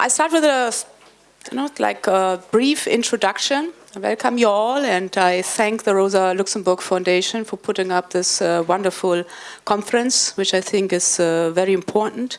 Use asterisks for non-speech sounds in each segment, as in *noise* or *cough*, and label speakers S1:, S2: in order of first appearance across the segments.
S1: I start with a, you know, like a brief introduction. I welcome you all, and I thank the Rosa Luxemburg Foundation for putting up this uh, wonderful conference, which I think is uh, very important.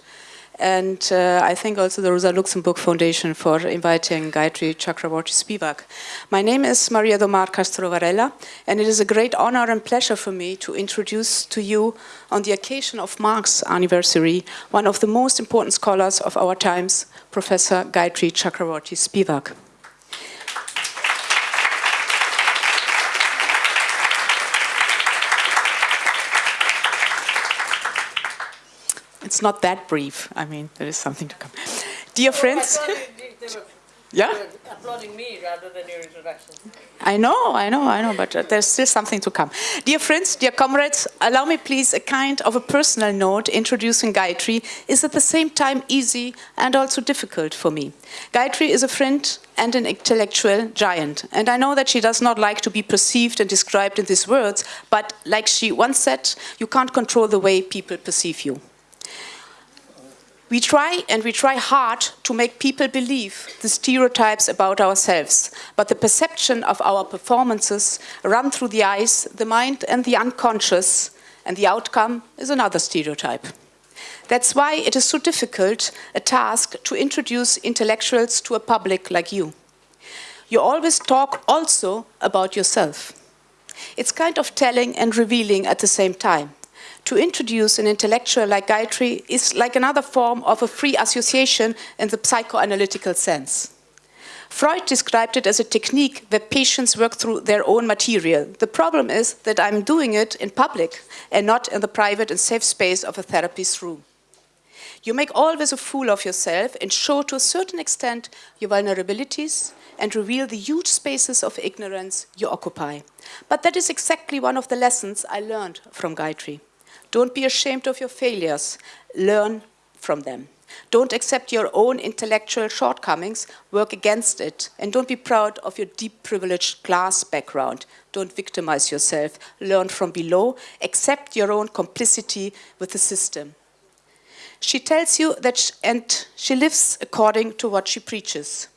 S1: And uh, I thank also the Rosa Luxemburg Foundation for inviting Gayatri Chakravorty Spivak. My name is Maria do Mar Castro Varela, and it is a great honor and pleasure for me to introduce to you, on the occasion of Marx's anniversary, one of the most important scholars of our times, Professor Gayatri Chakravorty Spivak. It's not that brief. I mean, there is something to come. Dear friends. *laughs* yeah?
S2: applauding me rather than your introduction.
S1: I know, I know, I know, but uh, there's still something to come. Dear friends, dear comrades, allow me please a kind of a personal note introducing Gayatri is at the same time easy and also difficult for me. Gayatri is a friend and an intellectual giant, and I know that she does not like to be perceived and described in these words, but like she once said, you can't control the way people perceive you. We try and we try hard to make people believe the stereotypes about ourselves, but the perception of our performances run through the eyes, the mind and the unconscious, and the outcome is another stereotype. That's why it is so difficult a task to introduce intellectuals to a public like you. You always talk also about yourself. It's kind of telling and revealing at the same time to introduce an intellectual like Gayatri is like another form of a free association in the psychoanalytical sense. Freud described it as a technique where patients work through their own material. The problem is that I'm doing it in public and not in the private and safe space of a therapist's room. You make always a fool of yourself and show to a certain extent your vulnerabilities and reveal the huge spaces of ignorance you occupy. But that is exactly one of the lessons I learned from Gayatri. Don't be ashamed of your failures. Learn from them. Don't accept your own intellectual shortcomings, work against it, and don't be proud of your deep privileged class background. Don't victimize yourself, learn from below, accept your own complicity with the system. She tells you that, she, and she lives according to what she preaches.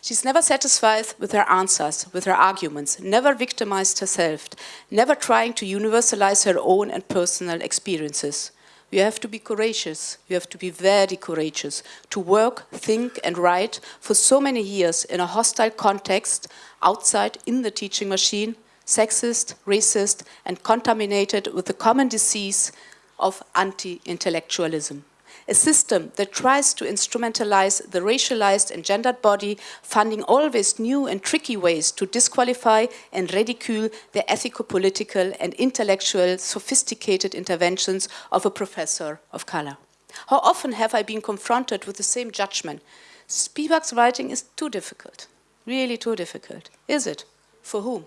S1: She's never satisfied with her answers, with her arguments, never victimized herself, never trying to universalize her own and personal experiences. You have to be courageous. You have to be very courageous to work, think and write for so many years in a hostile context outside in the teaching machine, sexist, racist and contaminated with the common disease of anti-intellectualism a system that tries to instrumentalize the racialized and gendered body, funding always new and tricky ways to disqualify and ridicule the ethico-political and intellectual sophisticated interventions of a professor of color. How often have I been confronted with the same judgment? Spivak's writing is too difficult, really too difficult. Is it? For whom?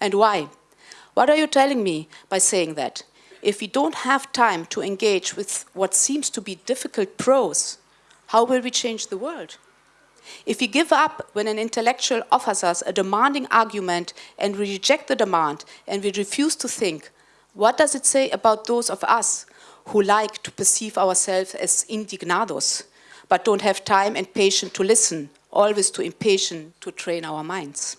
S1: And why? What are you telling me by saying that? If we don't have time to engage with what seems to be difficult prose, how will we change the world? If we give up when an intellectual offers us a demanding argument and we reject the demand and we refuse to think, what does it say about those of us who like to perceive ourselves as indignados, but don't have time and patience to listen, always too impatient to train our minds?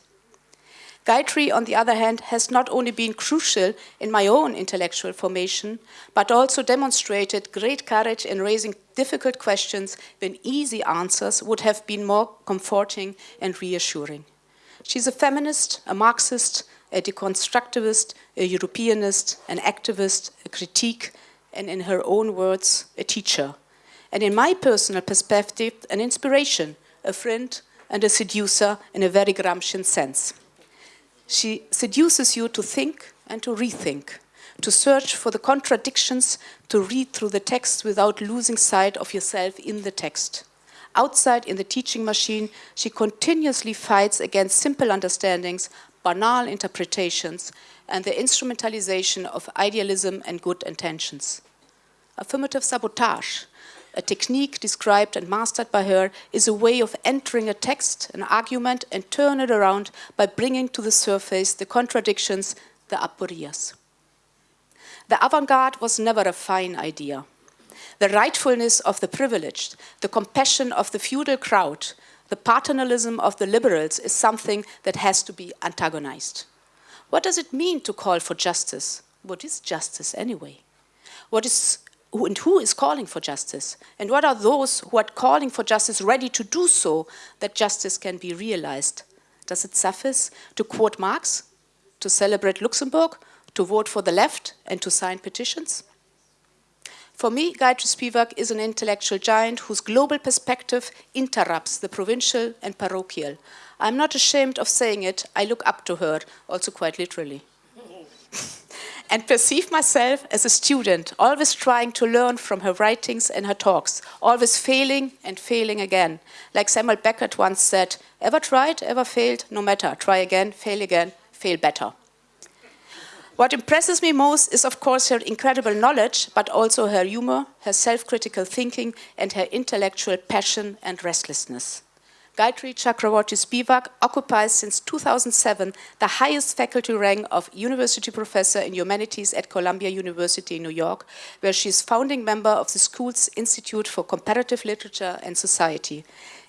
S1: Gayatri, on the other hand, has not only been crucial in my own intellectual formation, but also demonstrated great courage in raising difficult questions when easy answers would have been more comforting and reassuring. She's a feminist, a Marxist, a deconstructivist, a Europeanist, an activist, a critique, and in her own words, a teacher. And in my personal perspective, an inspiration, a friend, and a seducer in a very Gramscian sense. She seduces you to think and to rethink, to search for the contradictions, to read through the text without losing sight of yourself in the text. Outside in the teaching machine, she continuously fights against simple understandings, banal interpretations, and the instrumentalization of idealism and good intentions. Affirmative sabotage a technique described and mastered by her is a way of entering a text, an argument, and turn it around by bringing to the surface the contradictions, the aporias. The avant-garde was never a fine idea. the rightfulness of the privileged, the compassion of the feudal crowd, the paternalism of the liberals is something that has to be antagonized. What does it mean to call for justice? What is justice anyway? What is and who is calling for justice? And what are those who are calling for justice ready to do so that justice can be realized? Does it suffice to quote Marx, to celebrate Luxemburg, to vote for the left and to sign petitions? For me, Gayatri Spivak is an intellectual giant whose global perspective interrupts the provincial and parochial. I'm not ashamed of saying it, I look up to her, also quite literally. *laughs* and perceive myself as a student, always trying to learn from her writings and her talks, always failing and failing again. Like Samuel Beckett once said, ever tried, ever failed, no matter, try again, fail again, fail better. What impresses me most is, of course, her incredible knowledge, but also her humor, her self-critical thinking, and her intellectual passion and restlessness. Gayatri Chakravorty Spivak occupies since 2007 the highest faculty rank of university professor in humanities at Columbia University in New York, where she is founding member of the school's Institute for Comparative Literature and Society.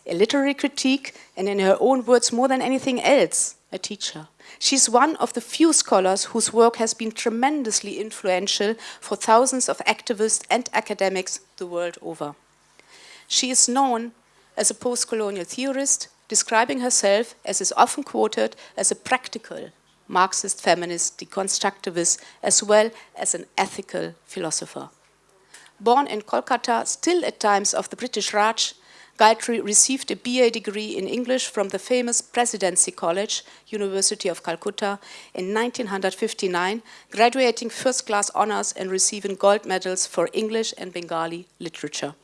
S1: A literary critique, and in her own words, more than anything else, a teacher. She's one of the few scholars whose work has been tremendously influential for thousands of activists and academics the world over. She is known as a post-colonial theorist, describing herself, as is often quoted, as a practical Marxist feminist deconstructivist, as well as an ethical philosopher. Born in Kolkata, still at times of the British Raj, Gayatri received a BA degree in English from the famous Presidency College, University of Calcutta, in 1959, graduating first-class honors and receiving gold medals for English and Bengali literature.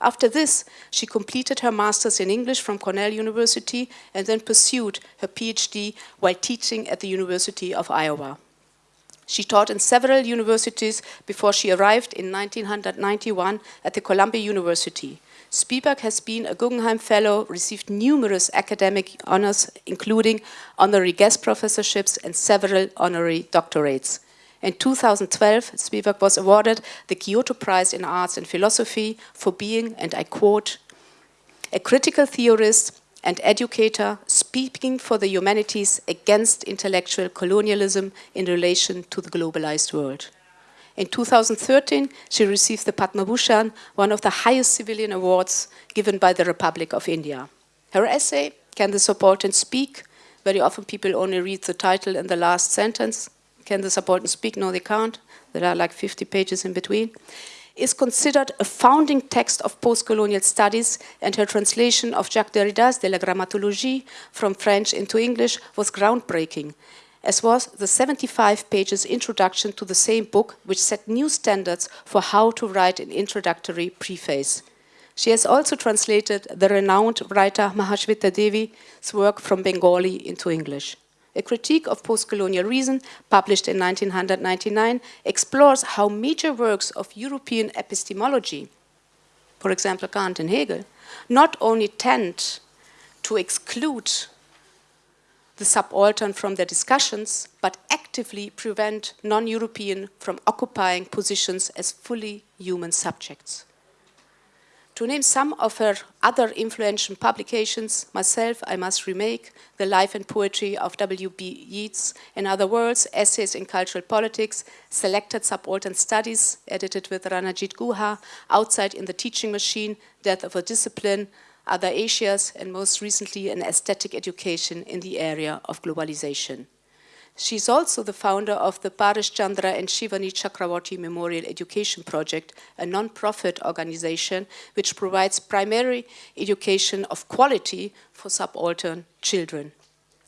S1: After this, she completed her master's in English from Cornell University and then pursued her PhD while teaching at the University of Iowa. She taught in several universities before she arrived in 1991 at the Columbia University. Spivak has been a Guggenheim Fellow, received numerous academic honors, including honorary guest professorships and several honorary doctorates. In 2012, Spivak was awarded the Kyoto Prize in Arts and Philosophy for being, and I quote, a critical theorist and educator speaking for the humanities against intellectual colonialism in relation to the globalized world. In 2013, she received the Padma Bhushan, one of the highest civilian awards given by the Republic of India. Her essay, Can the Subaltern Speak? Very often people only read the title and the last sentence. Can the Subaltern Speak? No, they can't. There are like 50 pages in between is considered a founding text of post-colonial studies and her translation of Jacques Derrida's De la Grammatologie from French into English was groundbreaking as was the 75 pages introduction to the same book, which set new standards for how to write an introductory preface. She has also translated the renowned writer Mahashweta Devi's work from Bengali into English. A critique of post-colonial reason, published in 1999, explores how major works of European epistemology, for example Kant and Hegel, not only tend to exclude the subaltern from their discussions, but actively prevent non-European from occupying positions as fully human subjects. To name some of her other influential publications, myself, I must remake The Life and Poetry of W.B. Yeats, in other worlds, Essays in Cultural Politics, Selected Subaltern Studies, edited with Ranajit Guha, Outside in the Teaching Machine, Death of a Discipline, other Asias, and most recently an aesthetic education in the era of globalization. She's also the founder of the Paresh Chandra and Shivani Chakravarti Memorial Education Project, a non-profit organization which provides primary education of quality for subaltern children.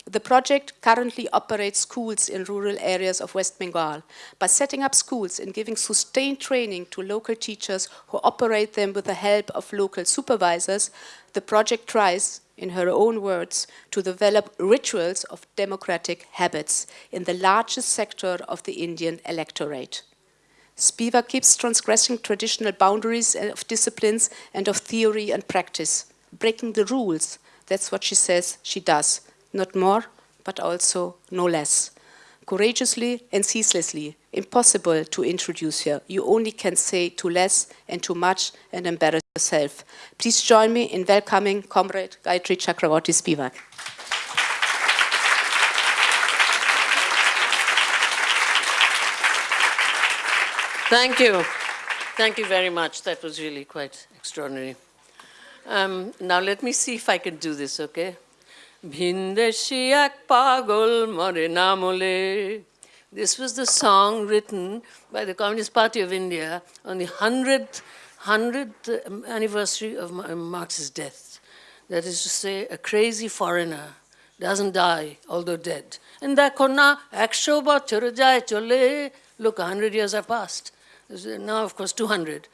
S1: The project currently operates schools in rural areas of West Bengal. By setting up schools and giving sustained training to local teachers who operate them with the help of local supervisors, the project tries, in her own words, to develop rituals of democratic habits in the largest sector of the Indian electorate. Spivak keeps transgressing traditional boundaries of disciplines and of theory and practice, breaking the rules. That's what she says she does not more, but also no less. courageously and ceaselessly. Impossible to introduce here. You only can say too less and too much and embarrass yourself. Please join me in welcoming Comrade Gayatri Chakravorty Spivak.
S2: Thank you. Thank you very much. That was really quite extraordinary. Um, now let me see if I can do this, okay? Pagol namole. This was the song written by the Communist Party of India on the 100th, 100th anniversary of Marx's death. That is to say, a crazy foreigner doesn't die, although dead. And that kona akshoba churajai chole. Look, 100 years have passed. Now, of course, 200.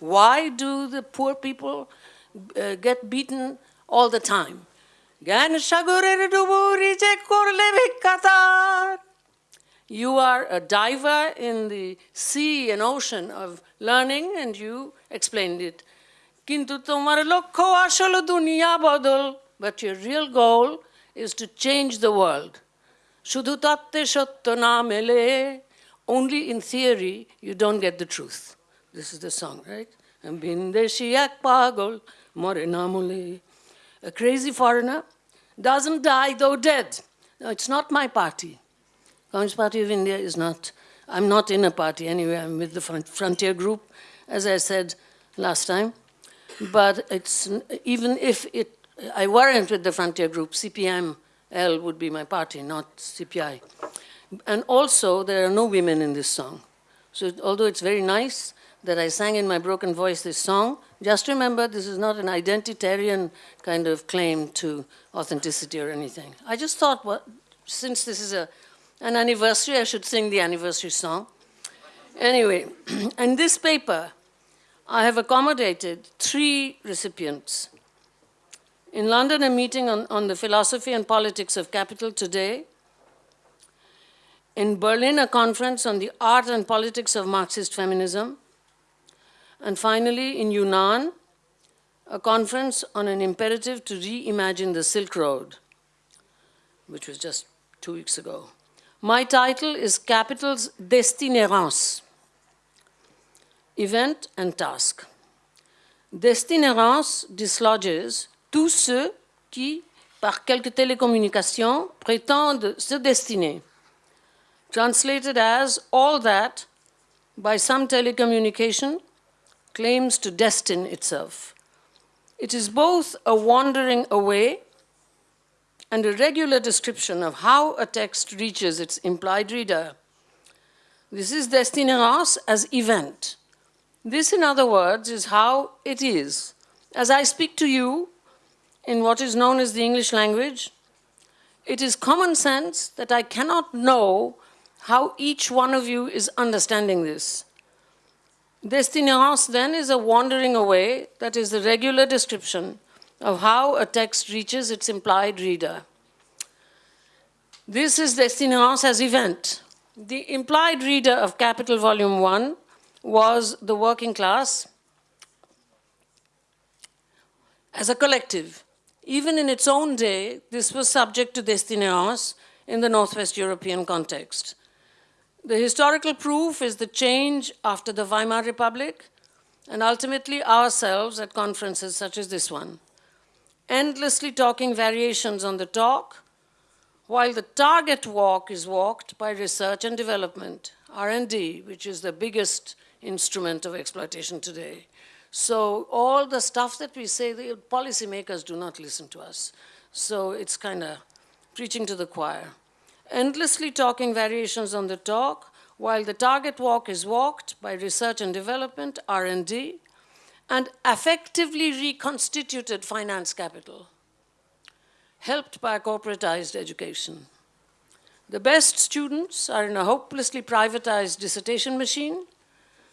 S2: Why do the poor people get beaten all the time? জ্ঞান সাগরের ডুবুরি যে করলে ভিক্ষাতার You are a diver in the sea and ocean of learning and you explained it. কিন্তু তোমার লক্ষ্য আসলে দুনিয়া বদল but your real goal is to change the world. শুধু তত্ত্বে সত্য না মেলে only in theory you don't get the truth. This is the song, right? Bindeshi ek pagol More namule. A crazy foreigner doesn't die though dead. No, it's not my party. Communist Party of India is not, I'm not in a party anyway, I'm with the Frontier Group, as I said last time. But it's, even if it, I weren't with the Frontier Group, CPML would be my party, not CPI. And also, there are no women in this song. So although it's very nice that I sang in my broken voice this song, just remember this is not an identitarian kind of claim to authenticity or anything. I just thought, well, since this is a, an anniversary, I should sing the anniversary song. Anyway, *clears throat* in this paper, I have accommodated three recipients in London, a meeting on, on the philosophy and politics of capital today. In Berlin, a conference on the art and politics of Marxist feminism. And finally, in Yunnan, a conference on an imperative to reimagine the Silk Road, which was just two weeks ago. My title is Capital's Destinérance, Event and Task. Destinérance dislodges tous ceux qui, par quelque télécommunication, prétendent se destiner. Translated as all that, by some telecommunication, claims to destine itself. It is both a wandering away and a regular description of how a text reaches its implied reader. This is destinérance as event. This, in other words, is how it is. As I speak to you, in what is known as the English language, it is common sense that I cannot know how each one of you is understanding this. Destinérance then is a wandering away that is the regular description of how a text reaches its implied reader. This is destinérance as event. The implied reader of Capital Volume 1 was the working class as a collective. Even in its own day, this was subject to destinérance in the Northwest European context. The historical proof is the change after the Weimar Republic and ultimately ourselves at conferences such as this one. Endlessly talking variations on the talk, while the target walk is walked by research and development, R&D, which is the biggest instrument of exploitation today. So all the stuff that we say, the policymakers do not listen to us. So it's kind of preaching to the choir. Endlessly talking variations on the talk, while the target walk is walked by research and development, R&D, and effectively reconstituted finance capital, helped by corporatized education. The best students are in a hopelessly privatized dissertation machine,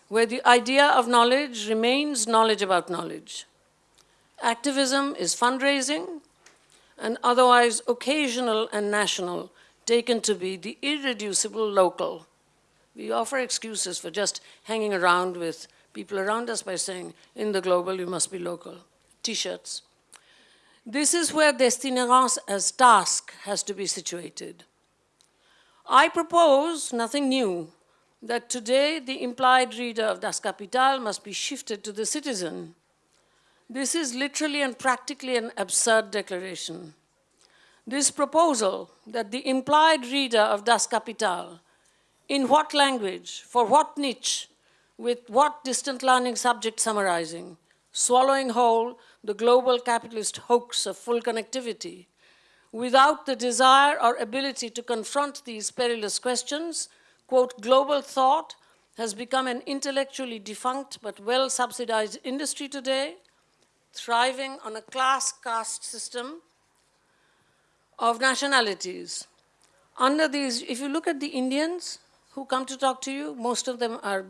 S2: where the idea of knowledge remains knowledge about knowledge. Activism is fundraising and otherwise occasional and national, taken to be the irreducible local. We offer excuses for just hanging around with people around us by saying, in the global, you must be local. T-shirts. This is where Destinérance as task has to be situated. I propose nothing new, that today the implied reader of Das Kapital must be shifted to the citizen. This is literally and practically an absurd declaration. This proposal that the implied reader of Das Kapital, in what language, for what niche, with what distant learning subject summarizing, swallowing whole the global capitalist hoax of full connectivity, without the desire or ability to confront these perilous questions, quote, global thought has become an intellectually defunct but well-subsidized industry today, thriving on a class caste system of nationalities. Under these, if you look at the Indians who come to talk to you, most of them are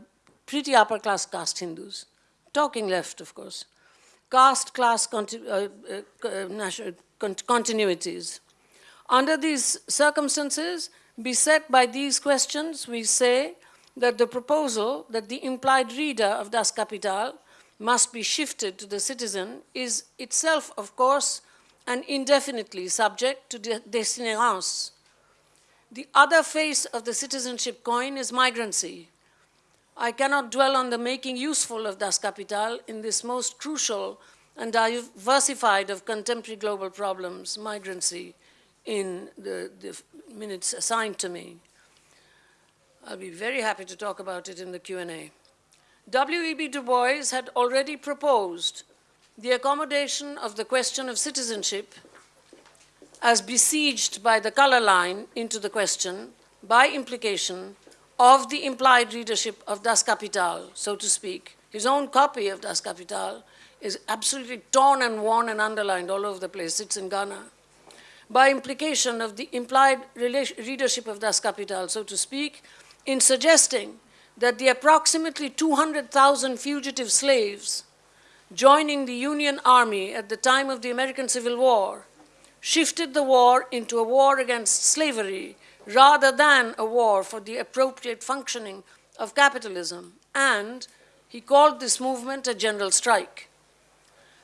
S2: pretty upper class caste Hindus, talking left, of course. Caste class uh, uh, uh continuities. Under these circumstances, beset by these questions, we say that the proposal that the implied reader of Das Kapital must be shifted to the citizen is itself, of course, and indefinitely subject to de destinérance. The other face of the citizenship coin is migrancy. I cannot dwell on the making useful of Das Kapital in this most crucial and diversified of contemporary global problems, migrancy, in the, the minutes assigned to me. I'll be very happy to talk about it in the Q&A. W.E.B. Du Bois had already proposed the accommodation of the question of citizenship as besieged by the color line into the question, by implication, of the implied readership of Das Kapital, so to speak. His own copy of Das Kapital is absolutely torn and worn and underlined all over the place. It's in Ghana. By implication of the implied readership of Das Kapital, so to speak, in suggesting that the approximately 200,000 fugitive slaves joining the Union Army at the time of the American Civil War shifted the war into a war against slavery rather than a war for the appropriate functioning of capitalism. And he called this movement a general strike.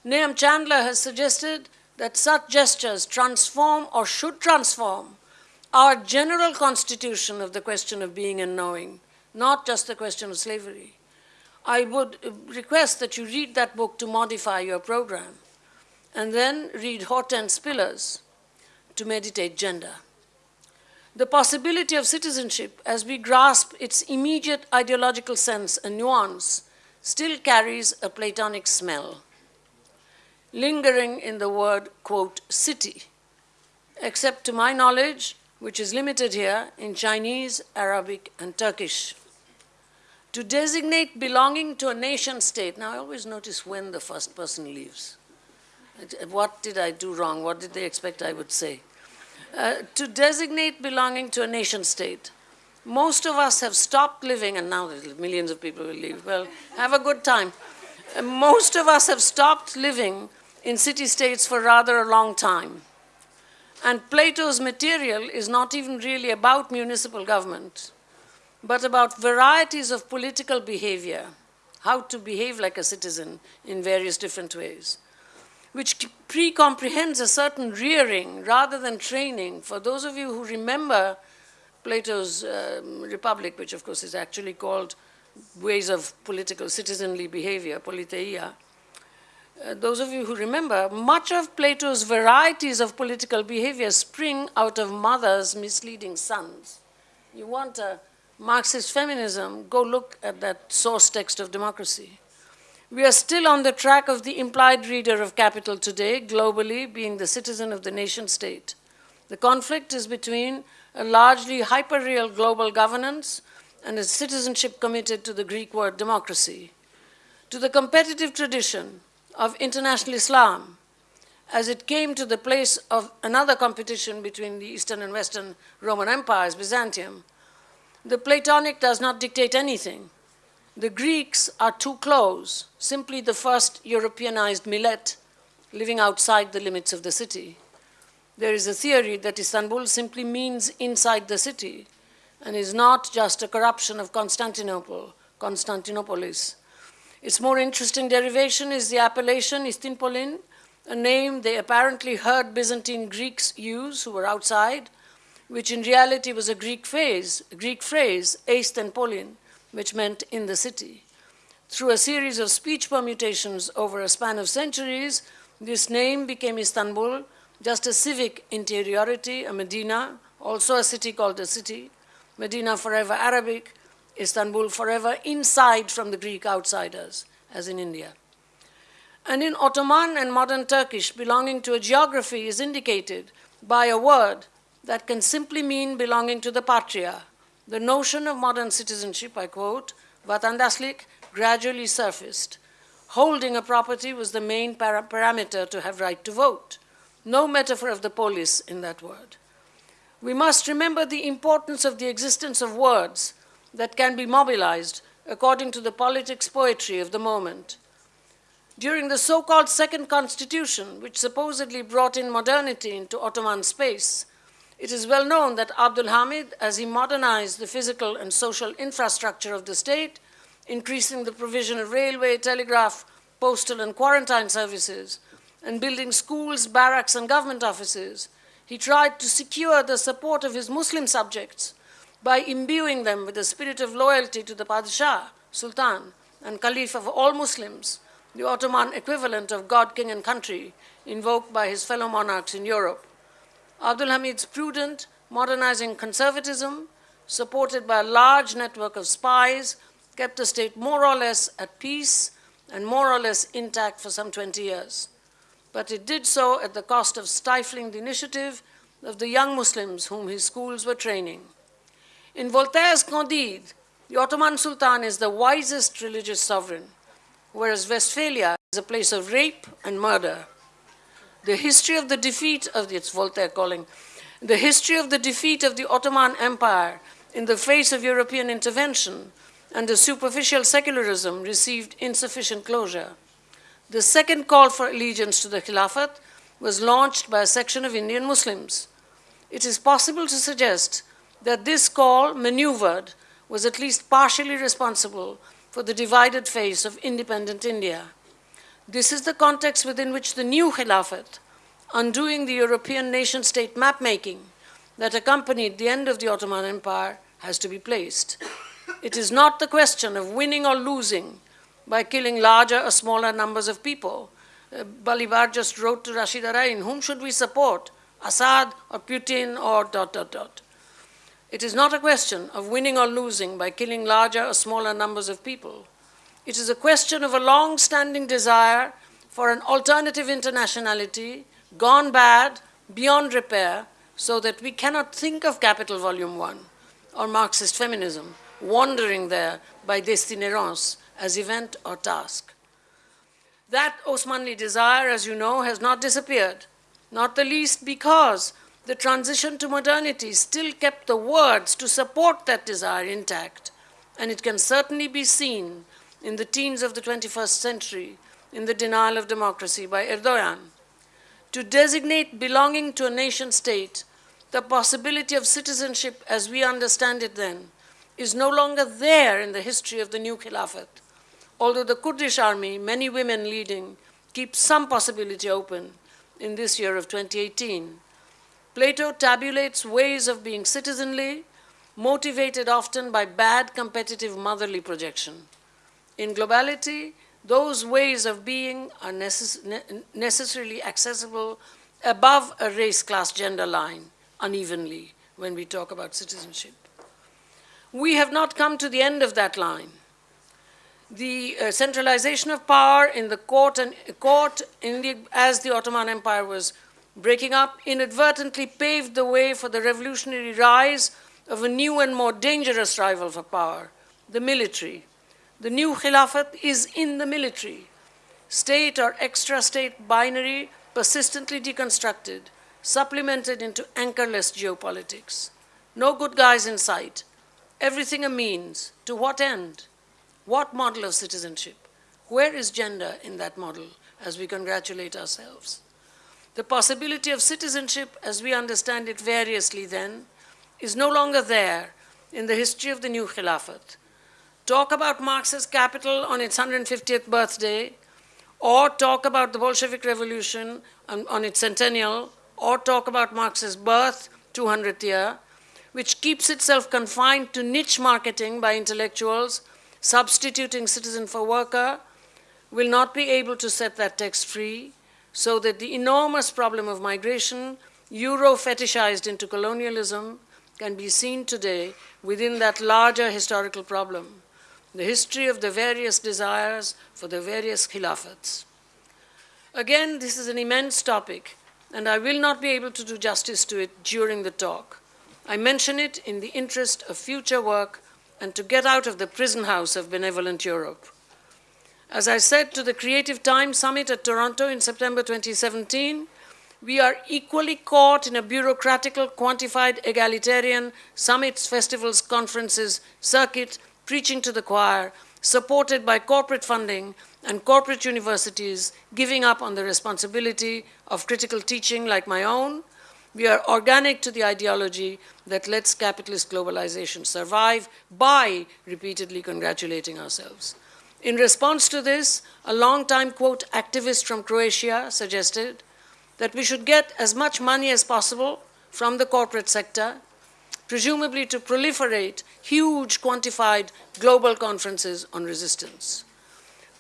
S2: Nahum Chandler has suggested that such gestures transform or should transform our general constitution of the question of being and knowing, not just the question of slavery. I would request that you read that book to modify your program, and then read Hortense Spillers to meditate gender. The possibility of citizenship, as we grasp its immediate ideological sense and nuance, still carries a Platonic smell, lingering in the word, quote, city, except to my knowledge, which is limited here in Chinese, Arabic, and Turkish to designate belonging to a nation state. Now, I always notice when the first person leaves. What did I do wrong? What did they expect I would say? Uh, to designate belonging to a nation state. Most of us have stopped living, and now millions of people will leave. Well, have a good time. Uh, most of us have stopped living in city-states for rather a long time. And Plato's material is not even really about municipal government but about varieties of political behavior, how to behave like a citizen in various different ways, which pre-comprehends a certain rearing rather than training. For those of you who remember Plato's um, Republic, which of course is actually called Ways of Political Citizenly Behavior, Politeia, uh, those of you who remember, much of Plato's varieties of political behavior spring out of mothers misleading sons. You want a Marxist feminism, go look at that source text of democracy. We are still on the track of the implied reader of capital today, globally, being the citizen of the nation state. The conflict is between a largely hyper-real global governance and a citizenship committed to the Greek word democracy. To the competitive tradition of international Islam, as it came to the place of another competition between the Eastern and Western Roman empires, Byzantium, the Platonic does not dictate anything. The Greeks are too close, simply the first Europeanized millet living outside the limits of the city. There is a theory that Istanbul simply means inside the city and is not just a corruption of Constantinople, Constantinopolis. Its more interesting derivation is the appellation Istinpolin, a name they apparently heard Byzantine Greeks use who were outside, which in reality was a Greek phrase, Greek phrase, eist which meant in the city. Through a series of speech permutations over a span of centuries, this name became Istanbul, just a civic interiority, a Medina, also a city called a city, Medina forever Arabic, Istanbul forever inside from the Greek outsiders, as in India. And in Ottoman and modern Turkish, belonging to a geography is indicated by a word that can simply mean belonging to the patria. The notion of modern citizenship, I quote, vatandaşlık gradually surfaced. Holding a property was the main para parameter to have right to vote. No metaphor of the polis in that word. We must remember the importance of the existence of words that can be mobilized according to the politics poetry of the moment. During the so-called Second Constitution, which supposedly brought in modernity into Ottoman space, it is well known that Abdul Hamid, as he modernized the physical and social infrastructure of the state, increasing the provision of railway, telegraph, postal, and quarantine services, and building schools, barracks, and government offices, he tried to secure the support of his Muslim subjects by imbuing them with a spirit of loyalty to the Padshah, Sultan, and Caliph of all Muslims, the Ottoman equivalent of God, King, and Country, invoked by his fellow monarchs in Europe. Abdul Hamid's prudent, modernizing conservatism, supported by a large network of spies, kept the state more or less at peace and more or less intact for some 20 years. But it did so at the cost of stifling the initiative of the young Muslims whom his schools were training. In Voltaire's Candide, the Ottoman Sultan is the wisest religious sovereign whereas Westphalia is a place of rape and murder. The history of the defeat of the, it's Voltaire calling, the history of the defeat of the Ottoman Empire in the face of European intervention and the superficial secularism received insufficient closure. The second call for allegiance to the Khilafat was launched by a section of Indian Muslims. It is possible to suggest that this call, maneuvered, was at least partially responsible for the divided face of independent India. This is the context within which the new Khilafat, undoing the European nation-state mapmaking that accompanied the end of the Ottoman Empire, has to be placed. It is not the question of winning or losing by killing larger or smaller numbers of people. Uh, Balibar just wrote to Rasheed Araeen, whom should we support, Assad or Putin or dot, dot, dot. It is not a question of winning or losing by killing larger or smaller numbers of people. It is a question of a long-standing desire for an alternative internationality gone bad, beyond repair, so that we cannot think of Capital Volume 1 or Marxist feminism wandering there by destinerance as event or task. That Osmanli desire, as you know, has not disappeared, not the least because the transition to modernity still kept the words to support that desire intact, and it can certainly be seen in the teens of the 21st century in the denial of democracy by Erdogan. To designate belonging to a nation state, the possibility of citizenship as we understand it then, is no longer there in the history of the new Khilafat. Although the Kurdish army, many women leading, keep some possibility open in this year of 2018. Plato tabulates ways of being citizenly, motivated often by bad competitive motherly projection. In globality, those ways of being are necess ne necessarily accessible above a race, class, gender line unevenly when we talk about citizenship. We have not come to the end of that line. The uh, centralization of power in the court and court in the, as the Ottoman Empire was breaking up inadvertently paved the way for the revolutionary rise of a new and more dangerous rival for power, the military. The new Khilafat is in the military. State or extra-state binary persistently deconstructed, supplemented into anchorless geopolitics. No good guys in sight. Everything a means. To what end? What model of citizenship? Where is gender in that model as we congratulate ourselves? The possibility of citizenship, as we understand it variously then, is no longer there in the history of the new Khilafat. Talk about Marx's capital on its 150th birthday, or talk about the Bolshevik Revolution on, on its centennial, or talk about Marx's birth, 200th year, which keeps itself confined to niche marketing by intellectuals, substituting citizen for worker, will not be able to set that text free, so that the enormous problem of migration, Euro-fetishized into colonialism, can be seen today within that larger historical problem, the history of the various desires for the various khilafats. Again, this is an immense topic, and I will not be able to do justice to it during the talk. I mention it in the interest of future work and to get out of the prison house of benevolent Europe. As I said to the Creative Times Summit at Toronto in September 2017, we are equally caught in a bureaucratical, quantified, egalitarian summits, festivals, conferences, circuit, preaching to the choir, supported by corporate funding and corporate universities giving up on the responsibility of critical teaching like my own. We are organic to the ideology that lets capitalist globalization survive by repeatedly congratulating ourselves. In response to this, a long-time, quote, activist from Croatia suggested that we should get as much money as possible from the corporate sector, presumably to proliferate huge quantified global conferences on resistance.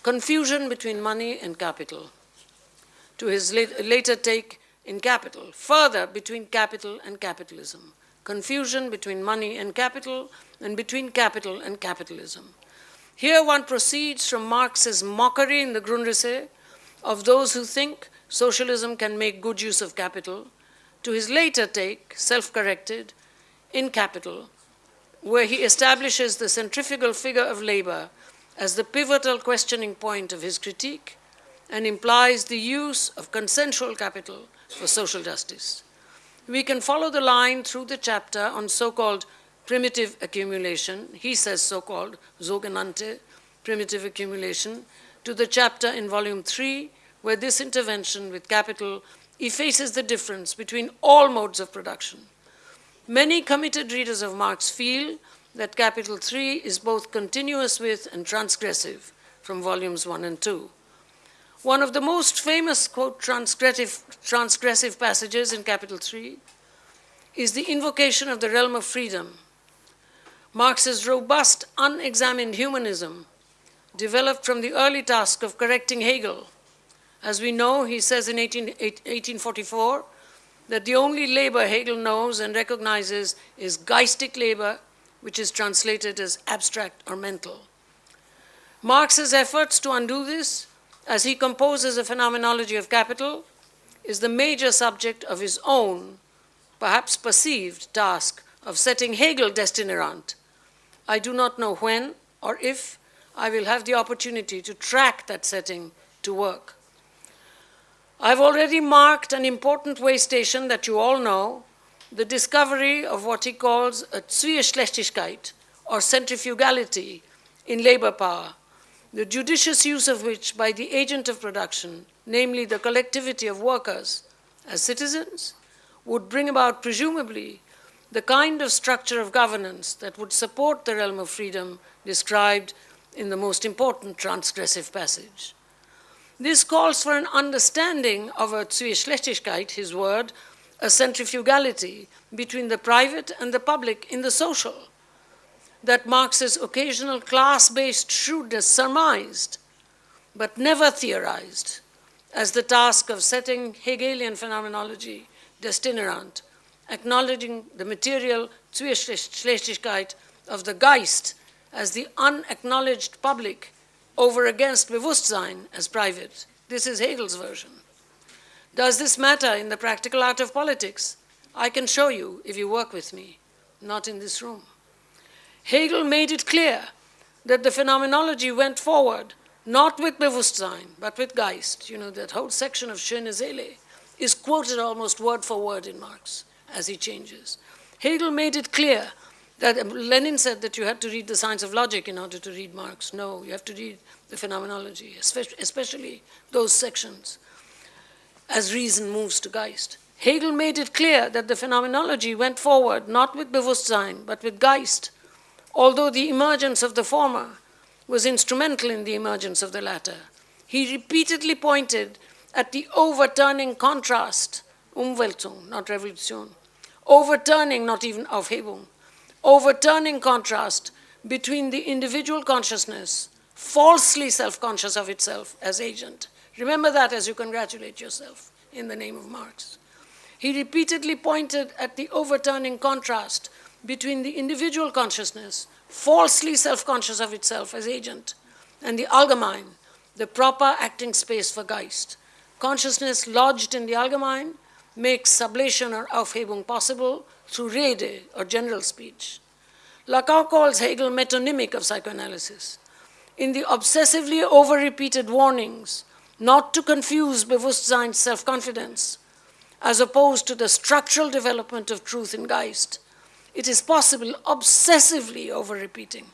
S2: Confusion between money and capital. To his later take in capital, further between capital and capitalism. Confusion between money and capital, and between capital and capitalism. Here one proceeds from Marx's mockery in the Grundrisse of those who think socialism can make good use of capital, to his later take, self-corrected, in Capital, where he establishes the centrifugal figure of labor as the pivotal questioning point of his critique and implies the use of consensual capital for social justice. We can follow the line through the chapter on so-called primitive accumulation, he says so-called sogenannte primitive accumulation, to the chapter in volume three where this intervention with capital effaces the difference between all modes of production. Many committed readers of Marx feel that capital 3 is both continuous with and transgressive from volumes 1 and 2. One of the most famous, quote, transgressive, transgressive passages in capital 3 is the invocation of the realm of freedom. Marx's robust, unexamined humanism developed from the early task of correcting Hegel as we know, he says in 18, 1844 that the only labor Hegel knows and recognizes is geistig labor, which is translated as abstract or mental. Marx's efforts to undo this, as he composes a phenomenology of capital, is the major subject of his own, perhaps perceived, task of setting Hegel destinerant. I do not know when or if I will have the opportunity to track that setting to work. I've already marked an important way station that you all know, the discovery of what he calls a Zwieschlächtigkeit, or centrifugality, in labor power, the judicious use of which by the agent of production, namely the collectivity of workers as citizens, would bring about, presumably, the kind of structure of governance that would support the realm of freedom described in the most important transgressive passage. This calls for an understanding of a Zwieschlächtigkeit, his word, a centrifugality between the private and the public in the social, that Marx's occasional class-based shrewdness surmised, but never theorized, as the task of setting Hegelian phenomenology destinerant, acknowledging the material Zwieschlächtigkeit of the Geist as the unacknowledged public over against Bewusstsein as private. This is Hegel's version. Does this matter in the practical art of politics? I can show you if you work with me, not in this room. Hegel made it clear that the phenomenology went forward not with Bewusstsein, but with Geist. You know, that whole section of Schöne Seele is quoted almost word for word in Marx as he changes. Hegel made it clear that um, Lenin said that you had to read the science of logic in order to read Marx. No, you have to read the phenomenology, especially those sections, as reason moves to Geist. Hegel made it clear that the phenomenology went forward not with Bewusstsein, but with Geist, although the emergence of the former was instrumental in the emergence of the latter. he repeatedly pointed at the overturning contrast, Umwälzung, not revolution, overturning, not even Aufhebung, overturning contrast between the individual consciousness, falsely self-conscious of itself as agent. Remember that as you congratulate yourself in the name of Marx. He repeatedly pointed at the overturning contrast between the individual consciousness, falsely self-conscious of itself as agent, and the Allgemein, the proper acting space for Geist. Consciousness lodged in the Allgemein makes sublation or Aufhebung possible through Rede or general speech. Lacan calls Hegel metonymic of psychoanalysis. In the obsessively over-repeated warnings not to confuse Bewusstsein's self-confidence, as opposed to the structural development of truth in Geist, it is possible, obsessively over-repeating,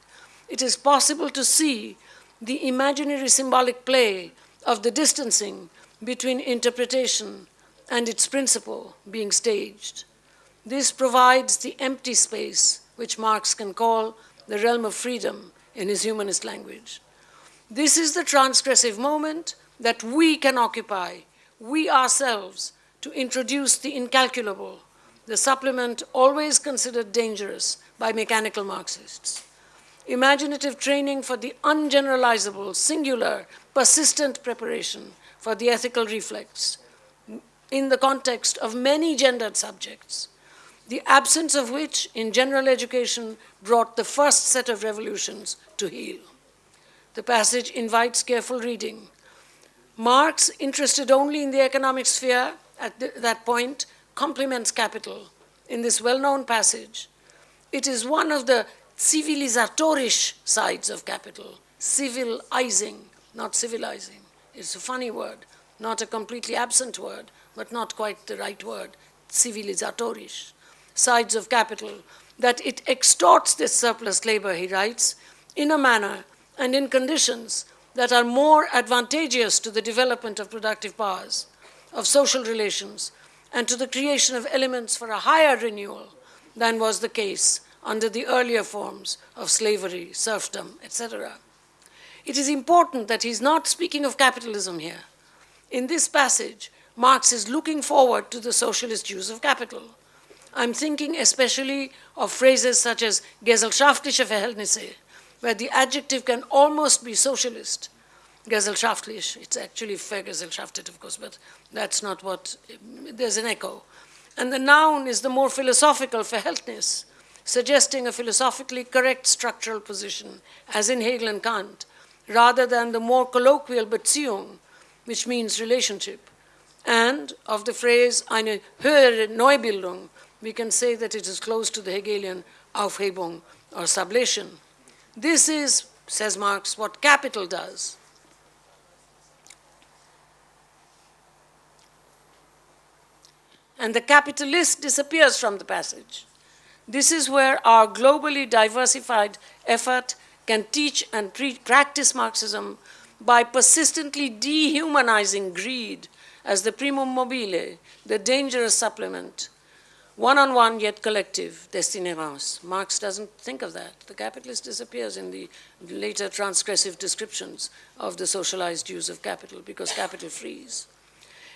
S2: it is possible to see the imaginary symbolic play of the distancing between interpretation and its principle being staged. This provides the empty space which Marx can call the realm of freedom in his humanist language. This is the transgressive moment that we can occupy, we ourselves, to introduce the incalculable, the supplement always considered dangerous by mechanical Marxists. Imaginative training for the ungeneralizable, singular, persistent preparation for the ethical reflex in the context of many gendered subjects the absence of which in general education brought the first set of revolutions to heel. The passage invites careful reading. Marx, interested only in the economic sphere at the, that point, compliments capital in this well-known passage. It is one of the civilizatorish sides of capital, civilizing, not civilizing. It's a funny word, not a completely absent word, but not quite the right word, civilizatorish sides of capital, that it extorts this surplus labor, he writes, in a manner and in conditions that are more advantageous to the development of productive powers, of social relations, and to the creation of elements for a higher renewal than was the case under the earlier forms of slavery, serfdom, etc. It is important that he's not speaking of capitalism here. In this passage, Marx is looking forward to the socialist use of capital. I'm thinking especially of phrases such as gesellschaftliche Verhältnisse, where the adjective can almost be socialist. Gesellschaftlich, it's actually vergesellschaftet, of course, but that's not what, there's an echo. And the noun is the more philosophical Verhältnis, suggesting a philosophically correct structural position, as in Hegel and Kant, rather than the more colloquial Beziehung, which means relationship. And of the phrase eine höhere Neubildung, we can say that it is close to the Hegelian Aufhebung or sublation. This is, says Marx, what capital does. And the capitalist disappears from the passage. This is where our globally diversified effort can teach and practice Marxism by persistently dehumanizing greed as the primum mobile, the dangerous supplement one-on-one yet collective destinérance. Marx doesn't think of that. The capitalist disappears in the later transgressive descriptions of the socialized use of capital because capital frees.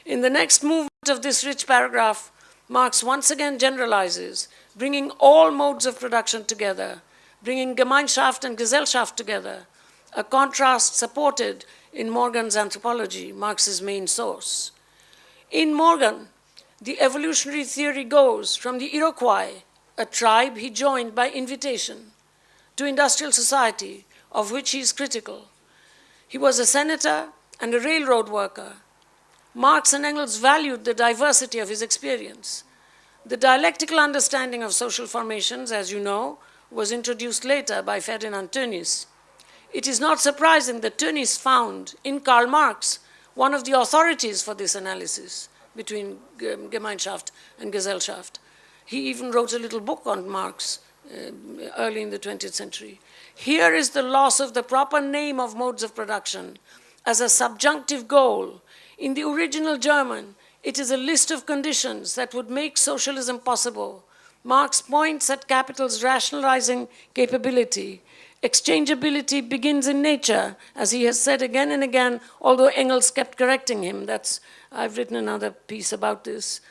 S2: In the next movement of this rich paragraph, Marx once again generalizes, bringing all modes of production together, bringing Gemeinschaft and Gesellschaft together, a contrast supported in Morgan's anthropology, Marx's main source. In Morgan, the evolutionary theory goes from the Iroquois, a tribe he joined by invitation, to industrial society, of which he is critical. He was a senator and a railroad worker. Marx and Engels valued the diversity of his experience. The dialectical understanding of social formations, as you know, was introduced later by Ferdinand Tönnies. It is not surprising that Tönnies found in Karl Marx one of the authorities for this analysis between Gemeinschaft and Gesellschaft. He even wrote a little book on Marx uh, early in the 20th century. Here is the loss of the proper name of modes of production as a subjunctive goal. In the original German, it is a list of conditions that would make socialism possible. Marx points at capital's rationalizing capability, Exchangeability begins in nature, as he has said again and again, although Engels kept correcting him. That's, I've written another piece about this.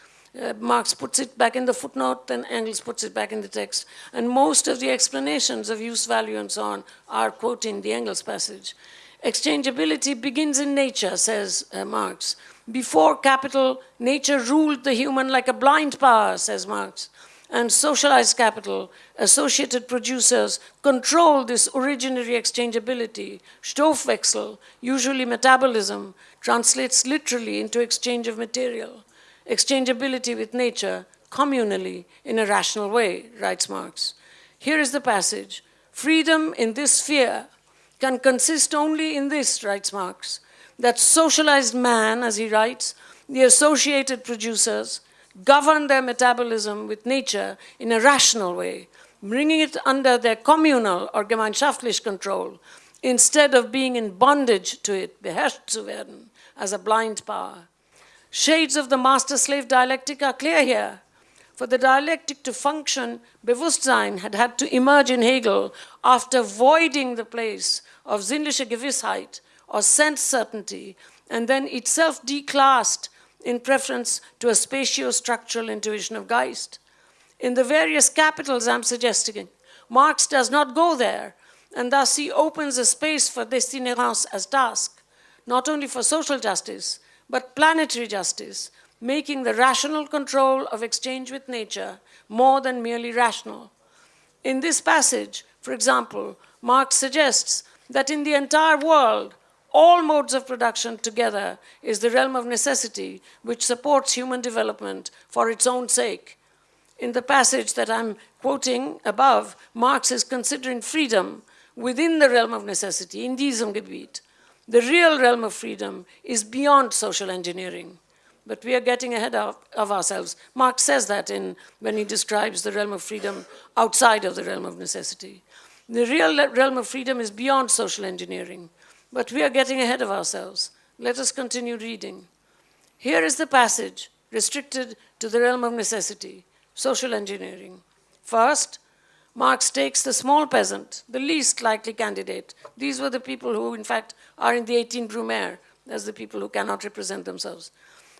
S2: Uh, Marx puts it back in the footnote, then Engels puts it back in the text. And most of the explanations of use value and so on are quoting the Engels passage. Exchangeability begins in nature, says uh, Marx. Before capital, nature ruled the human like a blind power, says Marx. And socialized capital, associated producers, control this originary exchangeability. Stoffwechsel, usually metabolism, translates literally into exchange of material exchangeability with nature communally in a rational way, writes Marx. Here is the passage. Freedom in this sphere can consist only in this, writes Marx, that socialized man, as he writes, the associated producers, govern their metabolism with nature in a rational way, bringing it under their communal or gemeinschaftlich control, instead of being in bondage to it, beherrscht zu werden, as a blind power. Shades of the master-slave dialectic are clear here. For the dialectic to function, Bewusstsein had had to emerge in Hegel after voiding the place of sinnliche Gewissheit or sense certainty, and then itself declassed in preference to a spatio-structural intuition of Geist. In the various capitals I'm suggesting, Marx does not go there, and thus he opens a space for destinérance as task, not only for social justice, but planetary justice, making the rational control of exchange with nature more than merely rational. In this passage, for example, Marx suggests that in the entire world, all modes of production together is the realm of necessity which supports human development for its own sake. In the passage that I'm quoting above, Marx is considering freedom within the realm of necessity, in diesem Gebiet. The real realm of freedom is beyond social engineering. But we are getting ahead of, of ourselves. Marx says that in, when he describes the realm of freedom outside of the realm of necessity. The real realm of freedom is beyond social engineering. But we are getting ahead of ourselves. Let us continue reading. Here is the passage restricted to the realm of necessity, social engineering. First, Marx takes the small peasant, the least likely candidate. These were the people who, in fact, are in the 18 Brumaire, as the people who cannot represent themselves.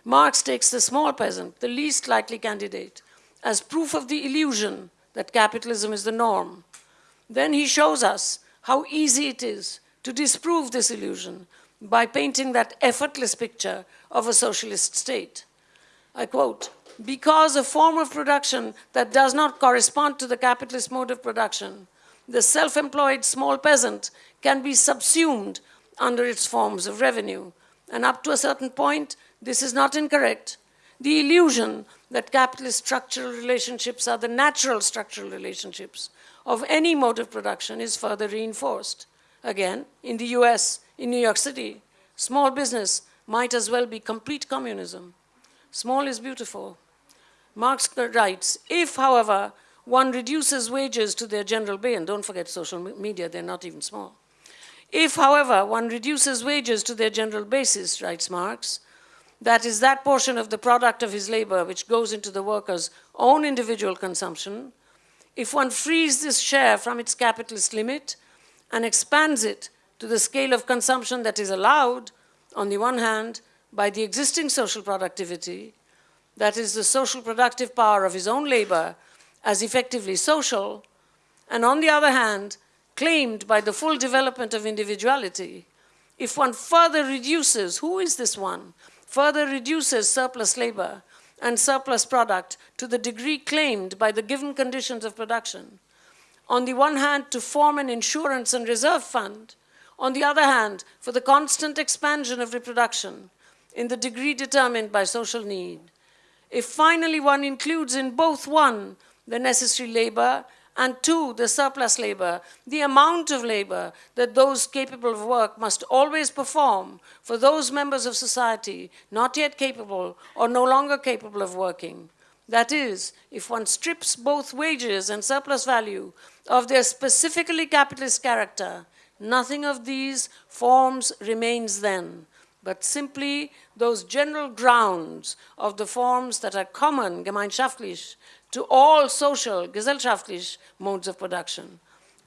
S2: Marx takes the small peasant, the least likely candidate, as proof of the illusion that capitalism is the norm. Then he shows us how easy it is to disprove this illusion by painting that effortless picture of a socialist state. I quote, because a form of production that does not correspond to the capitalist mode of production, the self-employed small peasant can be subsumed under its forms of revenue. And up to a certain point, this is not incorrect. The illusion that capitalist structural relationships are the natural structural relationships of any mode of production is further reinforced. Again, in the US, in New York City, small business might as well be complete communism. Small is beautiful. Marx writes, if, however, one reduces wages to their general pay, and don't forget social media, they're not even small. If, however, one reduces wages to their general basis, writes Marx, that is that portion of the product of his labor which goes into the worker's own individual consumption, if one frees this share from its capitalist limit and expands it to the scale of consumption that is allowed, on the one hand, by the existing social productivity, that is the social productive power of his own labor as effectively social, and on the other hand, claimed by the full development of individuality, if one further reduces, who is this one, further reduces surplus labor and surplus product to the degree claimed by the given conditions of production, on the one hand to form an insurance and reserve fund, on the other hand for the constant expansion of reproduction in the degree determined by social need, if finally one includes in both one, the necessary labor, and two, the surplus labor, the amount of labor that those capable of work must always perform for those members of society not yet capable or no longer capable of working. That is, if one strips both wages and surplus value of their specifically capitalist character, nothing of these forms remains then but simply those general grounds of the forms that are common, gemeinschaftlich, to all social, gesellschaftlich modes of production.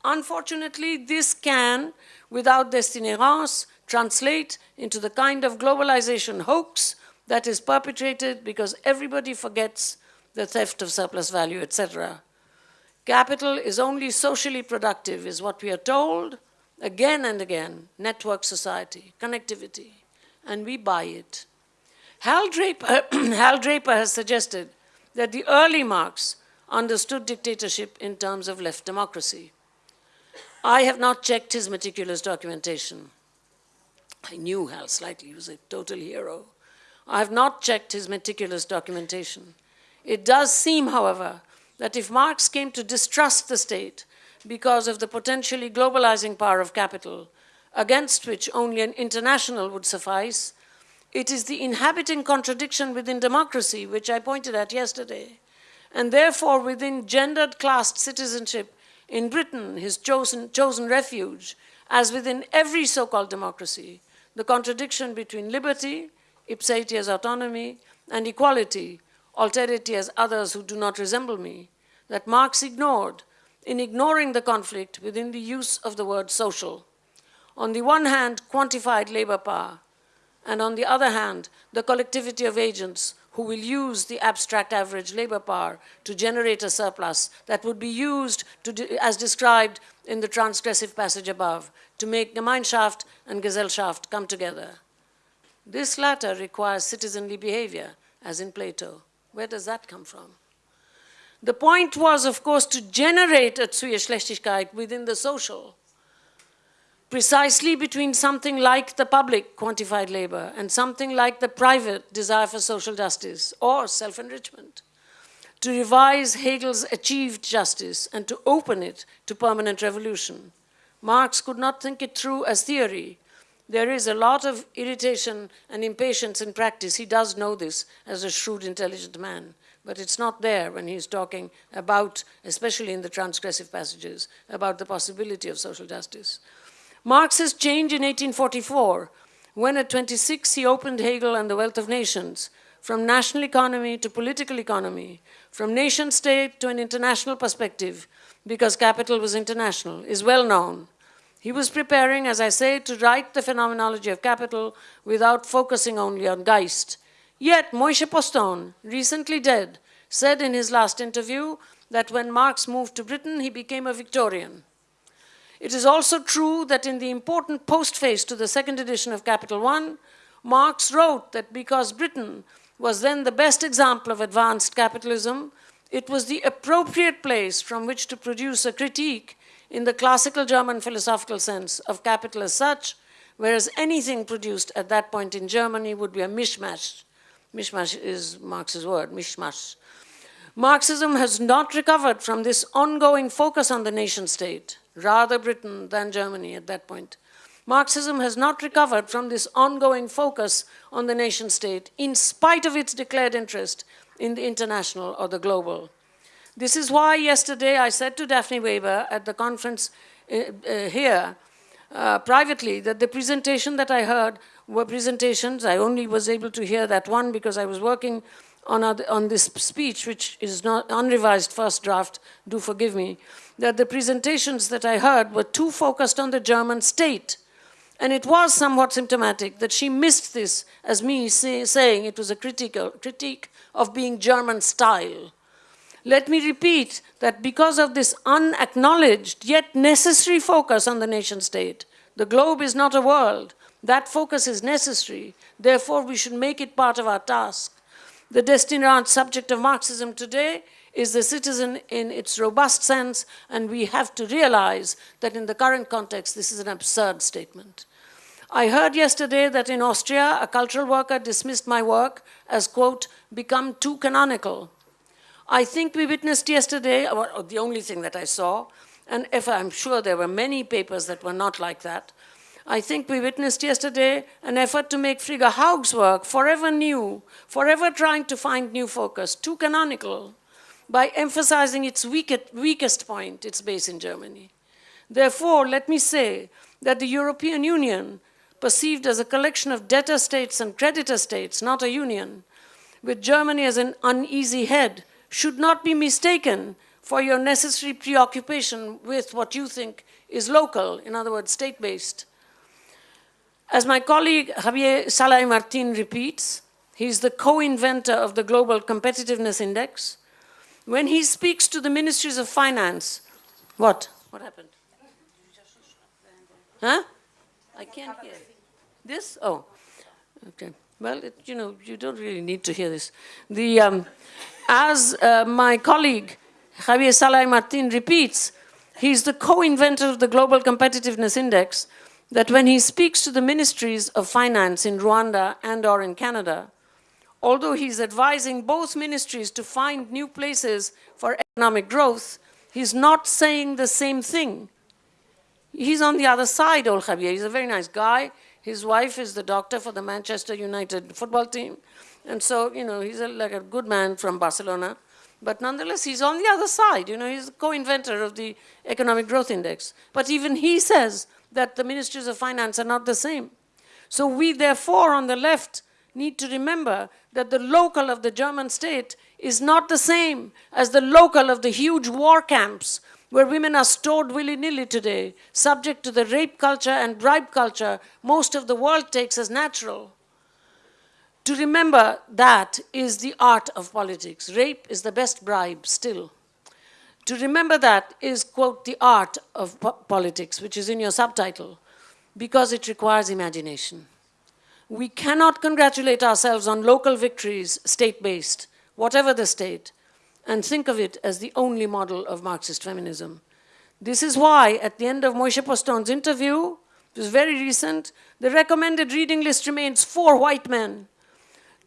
S2: Unfortunately, this can, without destinérance, translate into the kind of globalization hoax that is perpetrated because everybody forgets the theft of surplus value, etc. Capital is only socially productive, is what we are told again and again. Network society, connectivity, and we buy it. Hal Draper, *clears throat* Hal Draper has suggested that the early Marx understood dictatorship in terms of left democracy. I have not checked his meticulous documentation. I knew Hal slightly, he was a total hero. I have not checked his meticulous documentation. It does seem, however, that if Marx came to distrust the state because of the potentially globalizing power of capital, against which only an international would suffice, it is the inhabiting contradiction within democracy, which I pointed at yesterday, and therefore within gendered classed citizenship in Britain, his chosen, chosen refuge, as within every so-called democracy, the contradiction between liberty, ipse as autonomy, and equality, alterity as others who do not resemble me, that Marx ignored in ignoring the conflict within the use of the word social. On the one hand, quantified labor power, and on the other hand, the collectivity of agents who will use the abstract average labor power to generate a surplus that would be used to, as described in the transgressive passage above, to make Gemeinschaft and Gesellschaft come together. This latter requires citizenly behavior, as in Plato. Where does that come from? The point was, of course, to generate a Zwieschlächtigkeit within the social, precisely between something like the public quantified labor and something like the private desire for social justice or self-enrichment, to revise Hegel's achieved justice and to open it to permanent revolution. Marx could not think it through as theory. There is a lot of irritation and impatience in practice. He does know this as a shrewd, intelligent man but it's not there when he's talking about, especially in the transgressive passages, about the possibility of social justice. Marx's change in 1844, when at 26 he opened Hegel and the Wealth of Nations, from national economy to political economy, from nation state to an international perspective, because capital was international, is well known. He was preparing, as I say, to write the phenomenology of capital without focusing only on Geist. Yet Moishe Postone, recently dead, said in his last interview that when Marx moved to Britain, he became a Victorian. It is also true that in the important postface to the second edition of Capital One, Marx wrote that because Britain was then the best example of advanced capitalism, it was the appropriate place from which to produce a critique in the classical German philosophical sense of capital as such, whereas anything produced at that point in Germany would be a mishmash. Mishmash is Marx's word, mishmash. Marxism has not recovered from this ongoing focus on the nation state rather Britain than Germany at that point. Marxism has not recovered from this ongoing focus on the nation state in spite of its declared interest in the international or the global. This is why yesterday I said to Daphne Weber at the conference uh, uh, here uh, privately that the presentation that I heard were presentations. I only was able to hear that one because I was working on, on this speech, which is not unrevised first draft, do forgive me that the presentations that I heard were too focused on the German state. And it was somewhat symptomatic that she missed this as me say, saying it was a critical, critique of being German style. Let me repeat that because of this unacknowledged yet necessary focus on the nation state, the globe is not a world. That focus is necessary. Therefore, we should make it part of our task. The destined subject of Marxism today is the citizen in its robust sense, and we have to realize that in the current context, this is an absurd statement. I heard yesterday that in Austria, a cultural worker dismissed my work as, quote, become too canonical. I think we witnessed yesterday, uh, or the only thing that I saw, and if I'm sure there were many papers that were not like that, I think we witnessed yesterday an effort to make Frigga Haug's work forever new, forever trying to find new focus, too canonical by emphasizing its weakest point, its base in Germany. Therefore, let me say that the European Union, perceived as a collection of debtor states and creditor states, not a union, with Germany as an uneasy head, should not be mistaken for your necessary preoccupation with what you think is local, in other words, state-based. As my colleague Javier Sala-i-Martin repeats, he's the co-inventor of the Global Competitiveness Index. When he speaks to the ministries of finance, what? What happened? Huh? I can't hear. This? Oh, okay. Well, it, you know, you don't really need to hear this. The, um, as uh, my colleague Javier Sala-i-Martin repeats, he's the co-inventor of the Global Competitiveness Index, that when he speaks to the ministries of finance in Rwanda and or in Canada, although he's advising both ministries to find new places for economic growth, he's not saying the same thing. He's on the other side, old Javier. He's a very nice guy. His wife is the doctor for the Manchester United football team. And so, you know, he's a, like a good man from Barcelona. But nonetheless, he's on the other side. You know, he's the co-inventor of the Economic Growth Index. But even he says that the ministries of finance are not the same. So we, therefore, on the left, need to remember that the local of the German state is not the same as the local of the huge war camps where women are stored willy-nilly today, subject to the rape culture and bribe culture most of the world takes as natural. To remember that is the art of politics. Rape is the best bribe still. To remember that is, quote, the art of po politics, which is in your subtitle, because it requires imagination. We cannot congratulate ourselves on local victories, state-based, whatever the state, and think of it as the only model of Marxist feminism. This is why, at the end of Moishe Postone's interview, it was very recent, the recommended reading list remains four white men.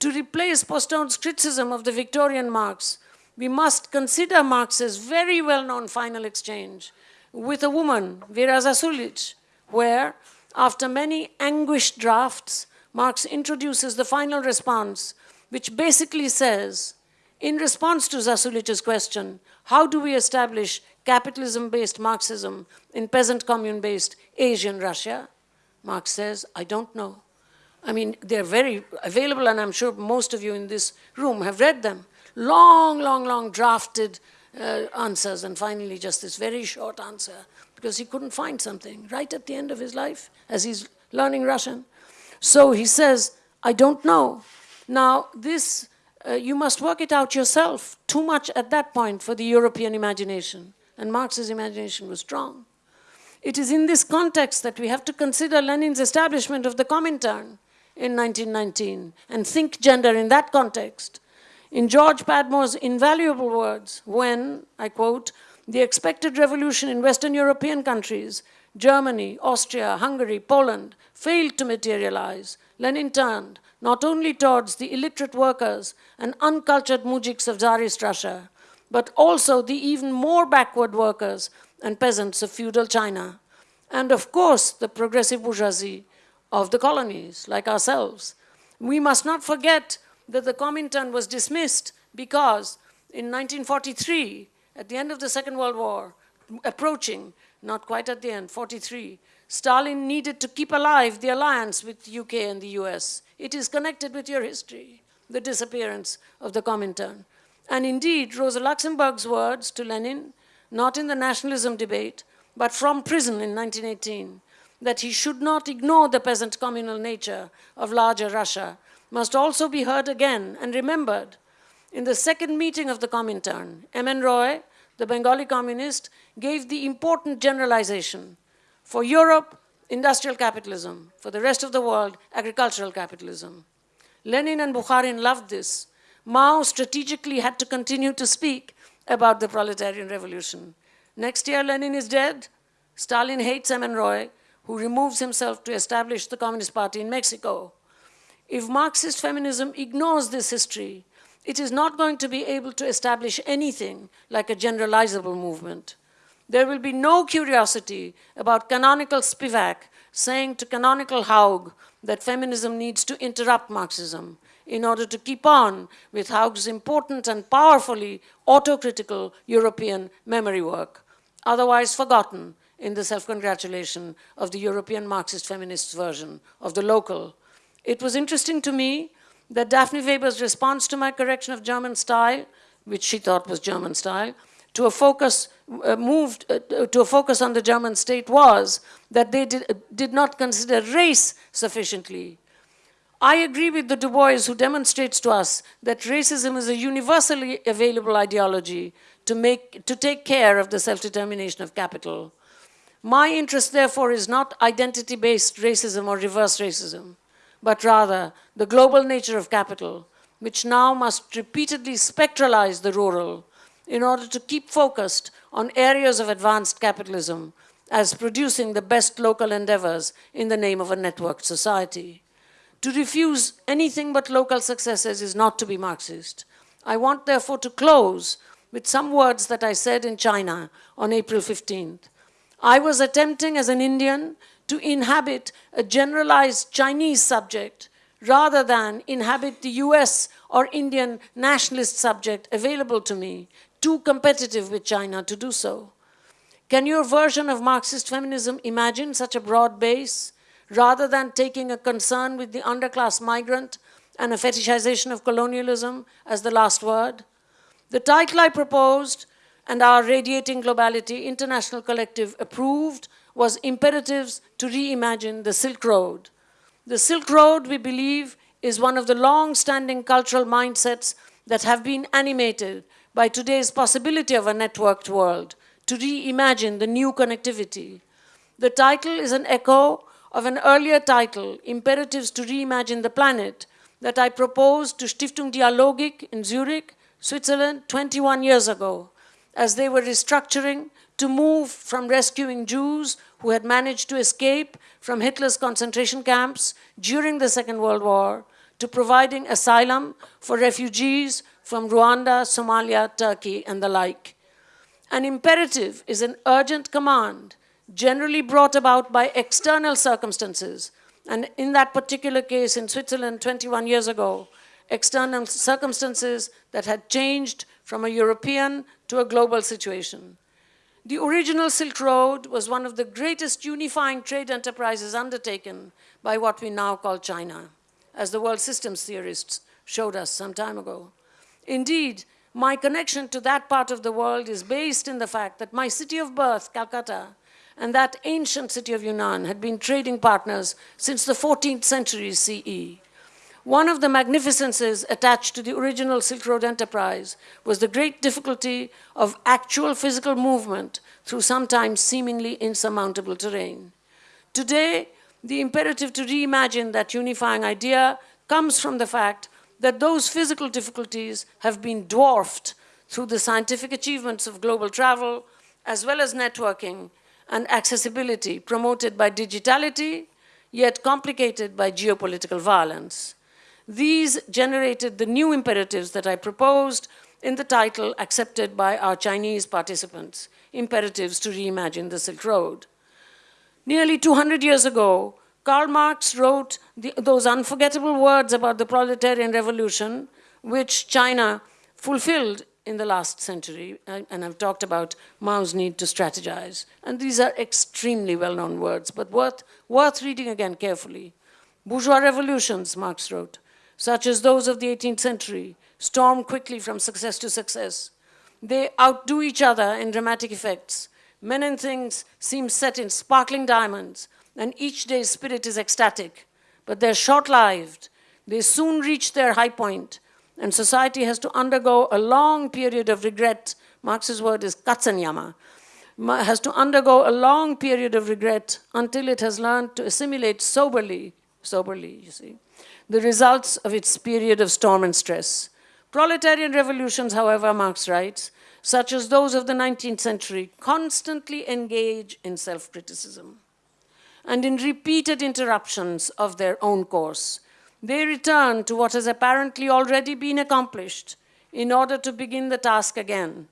S2: To replace Postone's criticism of the Victorian Marx we must consider Marx's very well-known final exchange with a woman, Vera Zasulich, where, after many anguished drafts, Marx introduces the final response, which basically says, in response to Zasulich's question, how do we establish capitalism-based Marxism in peasant commune-based Asian Russia? Marx says, I don't know. I mean, they're very available, and I'm sure most of you in this room have read them long, long, long drafted uh, answers, and finally just this very short answer, because he couldn't find something right at the end of his life as he's learning Russian. So he says, I don't know. Now, this, uh, you must work it out yourself. Too much at that point for the European imagination. And Marx's imagination was strong. It is in this context that we have to consider Lenin's establishment of the Comintern in 1919 and think gender in that context. In George Padmore's invaluable words, when, I quote, the expected revolution in Western European countries, Germany, Austria, Hungary, Poland, failed to materialize, Lenin turned not only towards the illiterate workers and uncultured mujiks of Tsarist Russia, but also the even more backward workers and peasants of feudal China, and of course the progressive bourgeoisie of the colonies, like ourselves. We must not forget that the Comintern was dismissed because in 1943, at the end of the Second World War, approaching, not quite at the end, 43, Stalin needed to keep alive the alliance with UK and the US. It is connected with your history, the disappearance of the Comintern. And indeed, Rosa Luxemburg's words to Lenin, not in the nationalism debate, but from prison in 1918, that he should not ignore the peasant communal nature of larger Russia must also be heard again and remembered. In the second meeting of the Comintern, M.N. Roy, the Bengali communist, gave the important generalization. For Europe, industrial capitalism. For the rest of the world, agricultural capitalism. Lenin and Bukharin loved this. Mao strategically had to continue to speak about the proletarian revolution. Next year, Lenin is dead. Stalin hates M.N. Roy, who removes himself to establish the Communist Party in Mexico. If Marxist feminism ignores this history, it is not going to be able to establish anything like a generalizable movement. There will be no curiosity about canonical Spivak saying to canonical Haug that feminism needs to interrupt Marxism in order to keep on with Haug's important and powerfully autocritical European memory work, otherwise forgotten in the self-congratulation of the European Marxist feminists version of the local it was interesting to me that Daphne Weber's response to my correction of German style, which she thought was German style, to a focus, uh, moved uh, to a focus on the German state was that they did, uh, did not consider race sufficiently. I agree with the Du Bois who demonstrates to us that racism is a universally available ideology to, make, to take care of the self-determination of capital. My interest, therefore, is not identity-based racism or reverse racism, but rather the global nature of capital, which now must repeatedly spectralize the rural in order to keep focused on areas of advanced capitalism as producing the best local endeavors in the name of a networked society. To refuse anything but local successes is not to be Marxist. I want, therefore, to close with some words that I said in China on April 15th. I was attempting as an Indian to inhabit a generalized Chinese subject rather than inhabit the US or Indian nationalist subject available to me, too competitive with China to do so. Can your version of Marxist feminism imagine such a broad base, rather than taking a concern with the underclass migrant and a fetishization of colonialism as the last word? The title I proposed and our Radiating Globality International Collective approved was Imperatives to Reimagine the Silk Road. The Silk Road, we believe, is one of the long-standing cultural mindsets that have been animated by today's possibility of a networked world to reimagine the new connectivity. The title is an echo of an earlier title, Imperatives to Reimagine the Planet, that I proposed to Stiftung Dialogik in Zurich, Switzerland, 21 years ago, as they were restructuring to move from rescuing Jews who had managed to escape from Hitler's concentration camps during the Second World War to providing asylum for refugees from Rwanda, Somalia, Turkey, and the like. An imperative is an urgent command generally brought about by external circumstances. And in that particular case in Switzerland 21 years ago, external circumstances that had changed from a European to a global situation. The original Silk Road was one of the greatest unifying trade enterprises undertaken by what we now call China, as the world systems theorists showed us some time ago. Indeed, my connection to that part of the world is based in the fact that my city of birth, Calcutta, and that ancient city of Yunnan had been trading partners since the 14th century CE. One of the magnificences attached to the original Silk Road enterprise was the great difficulty of actual physical movement through sometimes seemingly insurmountable terrain. Today, the imperative to reimagine that unifying idea comes from the fact that those physical difficulties have been dwarfed through the scientific achievements of global travel, as well as networking and accessibility promoted by digitality, yet complicated by geopolitical violence. These generated the new imperatives that I proposed in the title accepted by our Chinese participants, Imperatives to Reimagine the Silk Road. Nearly 200 years ago, Karl Marx wrote the, those unforgettable words about the proletarian revolution, which China fulfilled in the last century, and I've talked about Mao's need to strategize. And these are extremely well-known words, but worth, worth reading again carefully. Bourgeois revolutions, Marx wrote, such as those of the 18th century, storm quickly from success to success. They outdo each other in dramatic effects. Men and things seem set in sparkling diamonds, and each day's spirit is ecstatic. But they're short-lived. They soon reach their high point, and society has to undergo a long period of regret. Marx's word is katzenjammer, has to undergo a long period of regret until it has learned to assimilate soberly, soberly, you see, the results of its period of storm and stress. Proletarian revolutions, however, Marx writes, such as those of the 19th century, constantly engage in self-criticism and in repeated interruptions of their own course, they return to what has apparently already been accomplished in order to begin the task again.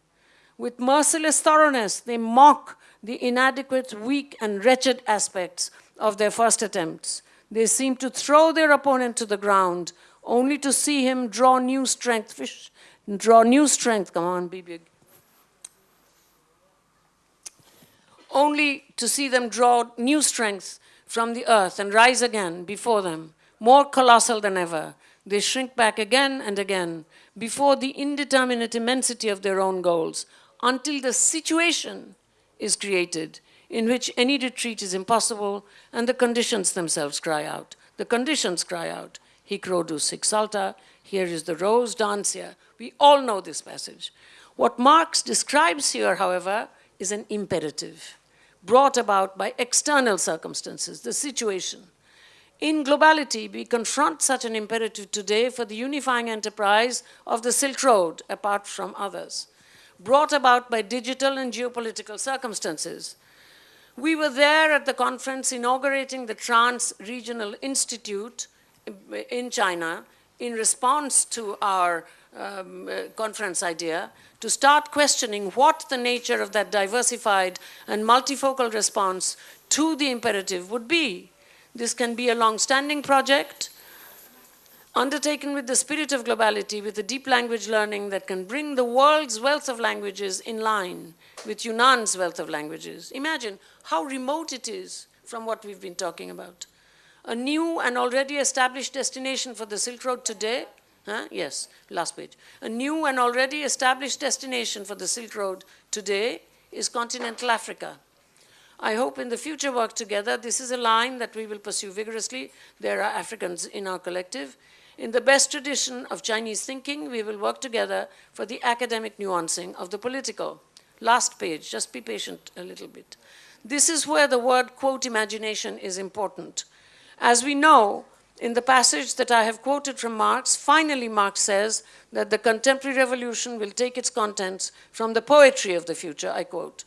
S2: With merciless thoroughness, they mock the inadequate, weak, and wretched aspects of their first attempts. They seem to throw their opponent to the ground, only to see him draw new strength, fish, draw new strength, come on, be big. Only to see them draw new strength from the earth and rise again before them more colossal than ever. They shrink back again and again before the indeterminate immensity of their own goals, until the situation is created in which any retreat is impossible and the conditions themselves cry out. The conditions cry out. Hic rhodus sic salta, here is the rose, here. We all know this passage. What Marx describes here, however, is an imperative brought about by external circumstances, the situation. In globality, we confront such an imperative today for the unifying enterprise of the Silk Road, apart from others, brought about by digital and geopolitical circumstances. We were there at the conference inaugurating the Trans-Regional Institute in China in response to our um, uh, conference idea to start questioning what the nature of that diversified and multifocal response to the imperative would be. This can be a long-standing project undertaken with the spirit of globality, with a deep language learning that can bring the world's wealth of languages in line with Yunnan's wealth of languages. Imagine how remote it is from what we've been talking about. A new and already established destination for the Silk Road today Huh? Yes, last page. A new and already established destination for the Silk Road today is continental Africa. I hope in the future work together, this is a line that we will pursue vigorously. There are Africans in our collective. In the best tradition of Chinese thinking, we will work together for the academic nuancing of the political. Last page, just be patient a little bit. This is where the word, quote, imagination is important. As we know, in the passage that I have quoted from Marx, finally Marx says that the contemporary revolution will take its contents from the poetry of the future, I quote.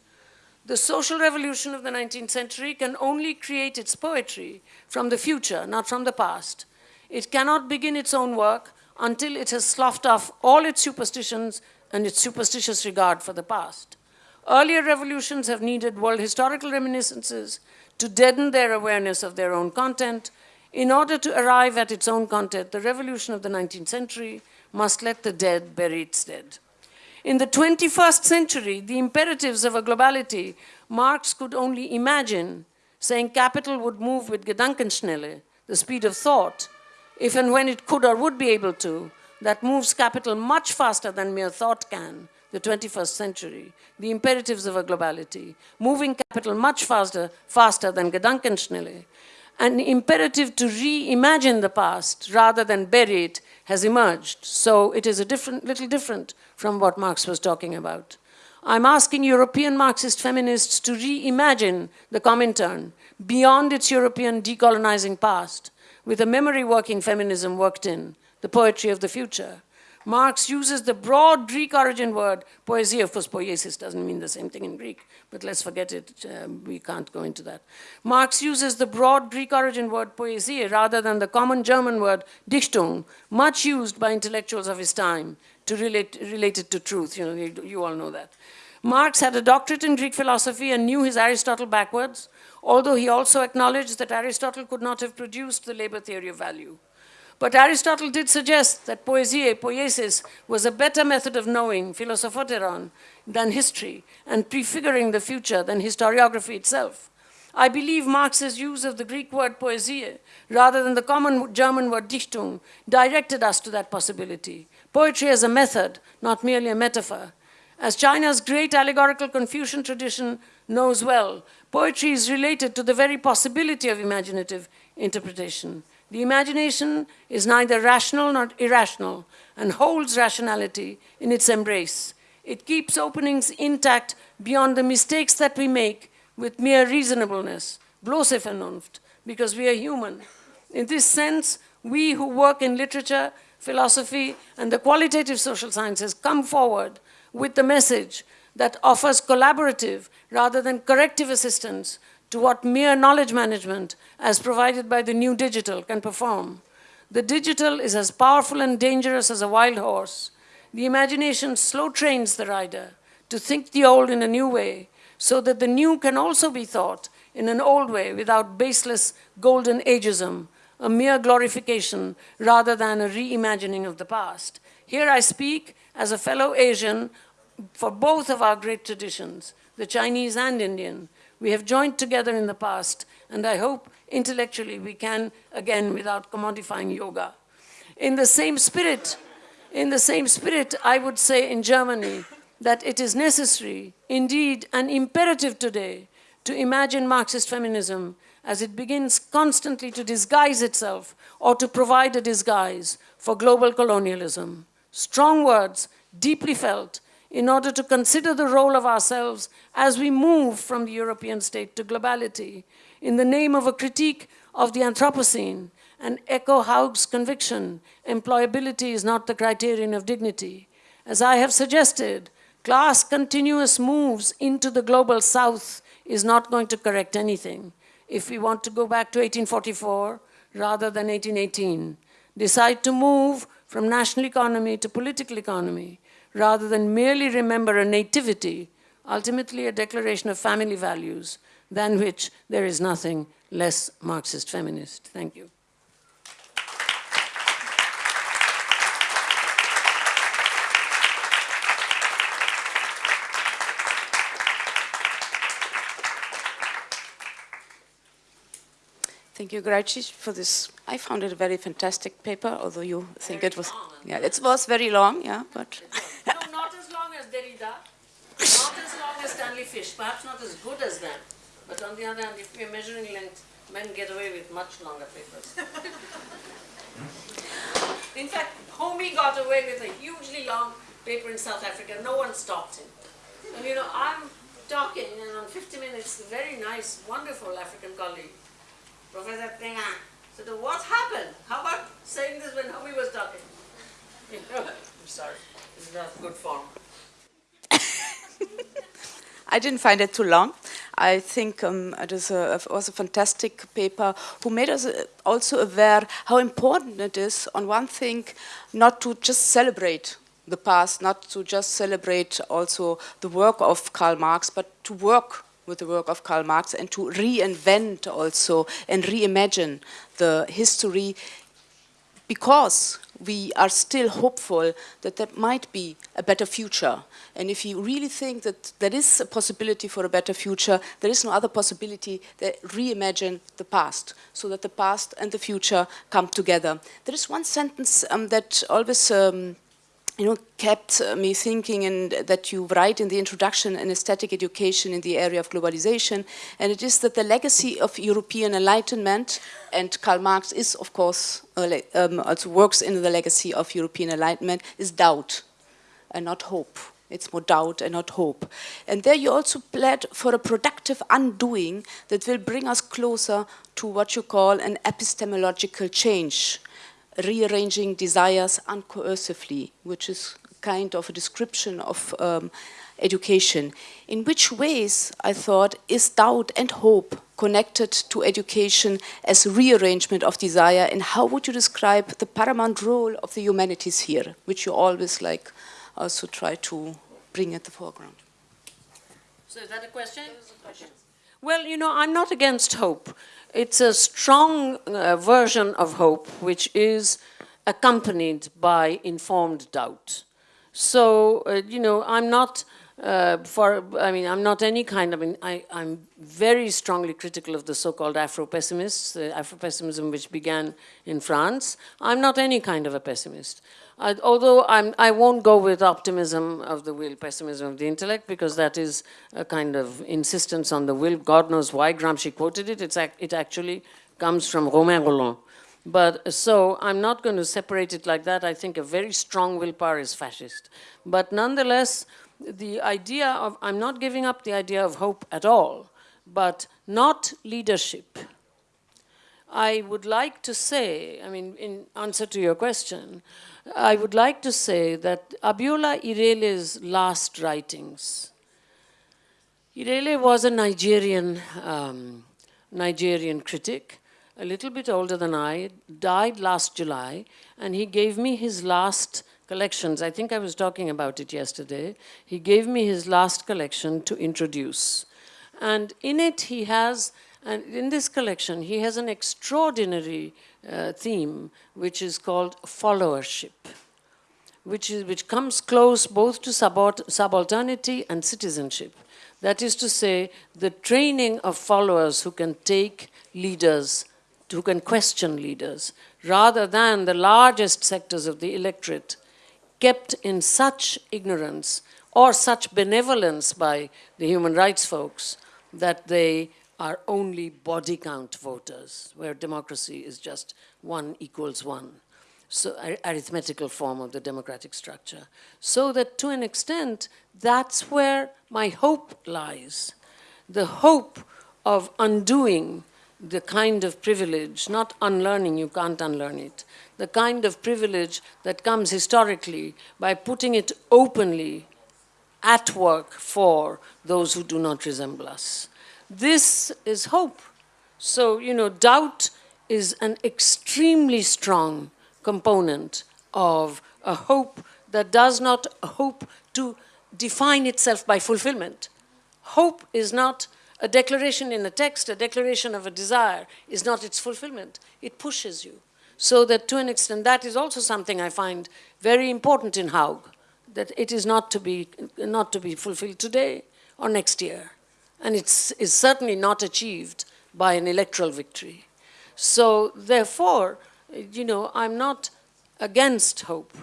S2: The social revolution of the 19th century can only create its poetry from the future, not from the past. It cannot begin its own work until it has sloughed off all its superstitions and its superstitious regard for the past. Earlier revolutions have needed world historical reminiscences to deaden their awareness of their own content in order to arrive at its own content, the revolution of the 19th century must let the dead bury its dead. In the 21st century, the imperatives of a globality, Marx could only imagine saying capital would move with Gedankenschnelle, the speed of thought, if and when it could or would be able to, that moves capital much faster than mere thought can, the 21st century, the imperatives of a globality, moving capital much faster, faster than Gedankenschnelle, an imperative to reimagine the past rather than bury it has emerged. So it is a different, little different from what Marx was talking about. I'm asking European Marxist feminists to reimagine the Comintern beyond its European decolonizing past with a memory working feminism worked in, the poetry of the future. Marx uses the broad Greek origin word, poesia, of course poiesis doesn't mean the same thing in Greek, but let's forget it, um, we can't go into that. Marx uses the broad Greek origin word poesia rather than the common German word Dichtung, much used by intellectuals of his time to relate, relate it to truth, you know, you, you all know that. Marx had a doctorate in Greek philosophy and knew his Aristotle backwards, although he also acknowledged that Aristotle could not have produced the labor theory of value. But Aristotle did suggest that poesia, poiesis, was a better method of knowing, philosophoteron, than history, and prefiguring the future than historiography itself. I believe Marx's use of the Greek word poesia, rather than the common German word Dichtung, directed us to that possibility. Poetry as a method, not merely a metaphor. As China's great allegorical Confucian tradition knows well, poetry is related to the very possibility of imaginative interpretation. The imagination is neither rational nor irrational and holds rationality in its embrace. It keeps openings intact beyond the mistakes that we make with mere reasonableness, bloße Vernunft, because we are human. In this sense, we who work in literature, philosophy, and the qualitative social sciences come forward with the message that offers collaborative rather than corrective assistance to what mere knowledge management, as provided by the new digital, can perform. The digital is as powerful and dangerous as a wild horse. The imagination slow trains the rider to think the old in a new way, so that the new can also be thought in an old way without baseless golden ageism, a mere glorification rather than a reimagining of the past. Here I speak as a fellow Asian for both of our great traditions, the Chinese and Indian, we have joined together in the past, and I hope intellectually we can again without commodifying yoga. In the same spirit, in the same spirit, I would say in Germany, that it is necessary, indeed an imperative today, to imagine Marxist feminism as it begins constantly to disguise itself or to provide a disguise for global colonialism. Strong words, deeply felt, in order to consider the role of ourselves as we move from the European state to globality in the name of a critique of the Anthropocene and echo Haug's conviction, employability is not the criterion of dignity. As I have suggested, class continuous moves into the global south is not going to correct anything. If we want to go back to 1844 rather than 1818, decide to move from national economy to political economy, rather than merely remember a nativity, ultimately a declaration of family values, than which there is nothing less Marxist feminist. Thank you.
S1: Thank you, Graici, for this. I found it a very fantastic paper, although you think very it was. Yeah, it was very long, yeah, but. *laughs*
S2: no, not as long as Derrida, not as long as Stanley Fish, perhaps not as good as them. But on the other hand, if we're measuring length, men get away with much longer papers. *laughs* in fact, Homi got away with a hugely long paper in South Africa. No one stopped him. And you know, I'm talking, and on 50 minutes, the very nice, wonderful African colleague Professor Tenga said, what happened? How about saying this when Homi was talking? *laughs* I'm sorry, this is not good form. *laughs*
S1: I didn't find it too long. I think um, it was a, was a fantastic paper who made us uh, also aware how important it is, on one thing, not to just celebrate the past, not to just celebrate also the work of Karl Marx, but to work with the work of Karl Marx and to reinvent also and reimagine the history because we are still hopeful that there might be a better future. And if you really think that there is a possibility for a better future, there is no other possibility than reimagine the past, so that the past and the future come together. There is one sentence um, that always um, you know, kept uh, me thinking and that you write in the introduction an aesthetic education in the era of globalization, and it is that the legacy of European enlightenment, and Karl Marx is, of course, um, also works in the legacy of European enlightenment, is doubt and not hope. It's more doubt and not hope. And there you also pled for a productive undoing that will bring us closer to what you call an epistemological change rearranging desires uncoercively, which is kind of a description of um, education. In which ways, I thought, is doubt and hope connected to education as rearrangement of desire, and how would you describe the paramount role of the humanities here, which you always like also try to bring at the foreground?
S2: So is that a question? A question. Well, you know, I'm not against hope. It's a strong uh, version of hope, which is accompanied by informed doubt. So, uh, you know, I'm not uh, for, I mean, I'm not any kind, I mean, I, am very strongly critical of the so-called Afro-pessimists, the Afro-pessimism which began in France. I'm not any kind of a pessimist. I, although I'm, I won't go with optimism of the will, pessimism of the intellect, because that is a kind of insistence on the will. God knows why Gramsci quoted it. It's, it actually comes from Romain Rolland. But so I'm not going to separate it like that. I think a very strong willpower is fascist. But nonetheless, the idea of, I'm not giving up the idea of hope at all, but not leadership. I would like to say, I mean, in answer to your question, I would like to say that Abiola Irele's last writings, Irele was a Nigerian, um, Nigerian critic, a little bit older than I, died last July, and he gave me his last collections. I think I was talking about it yesterday. He gave me his last collection to introduce. And in it he has, and in this collection, he has an extraordinary uh, theme, which is called followership, which, is, which comes close both to subalternity and citizenship. That is to say, the training of followers who can take leaders, who can question leaders, rather than the largest sectors of the electorate kept in such ignorance or such benevolence by the human rights folks that they are only body count voters, where democracy is just one equals one. So arithmetical form of the democratic structure. So that to an extent, that's where my hope lies. The hope of undoing the kind of privilege, not unlearning, you can't unlearn it, the kind of privilege that comes historically by putting it openly at work for those who do not resemble us. This is hope. So, you know, doubt is an extremely strong component of a hope that does not hope to define itself by fulfillment. Hope is not a declaration in a text, a declaration of a desire is not its fulfillment. It pushes you. So that to an extent, that is also something I find very important in Haug, that it is not to be, not to be fulfilled today or next year. And it's is certainly not achieved by an electoral victory. So therefore, you know, I'm not against hope,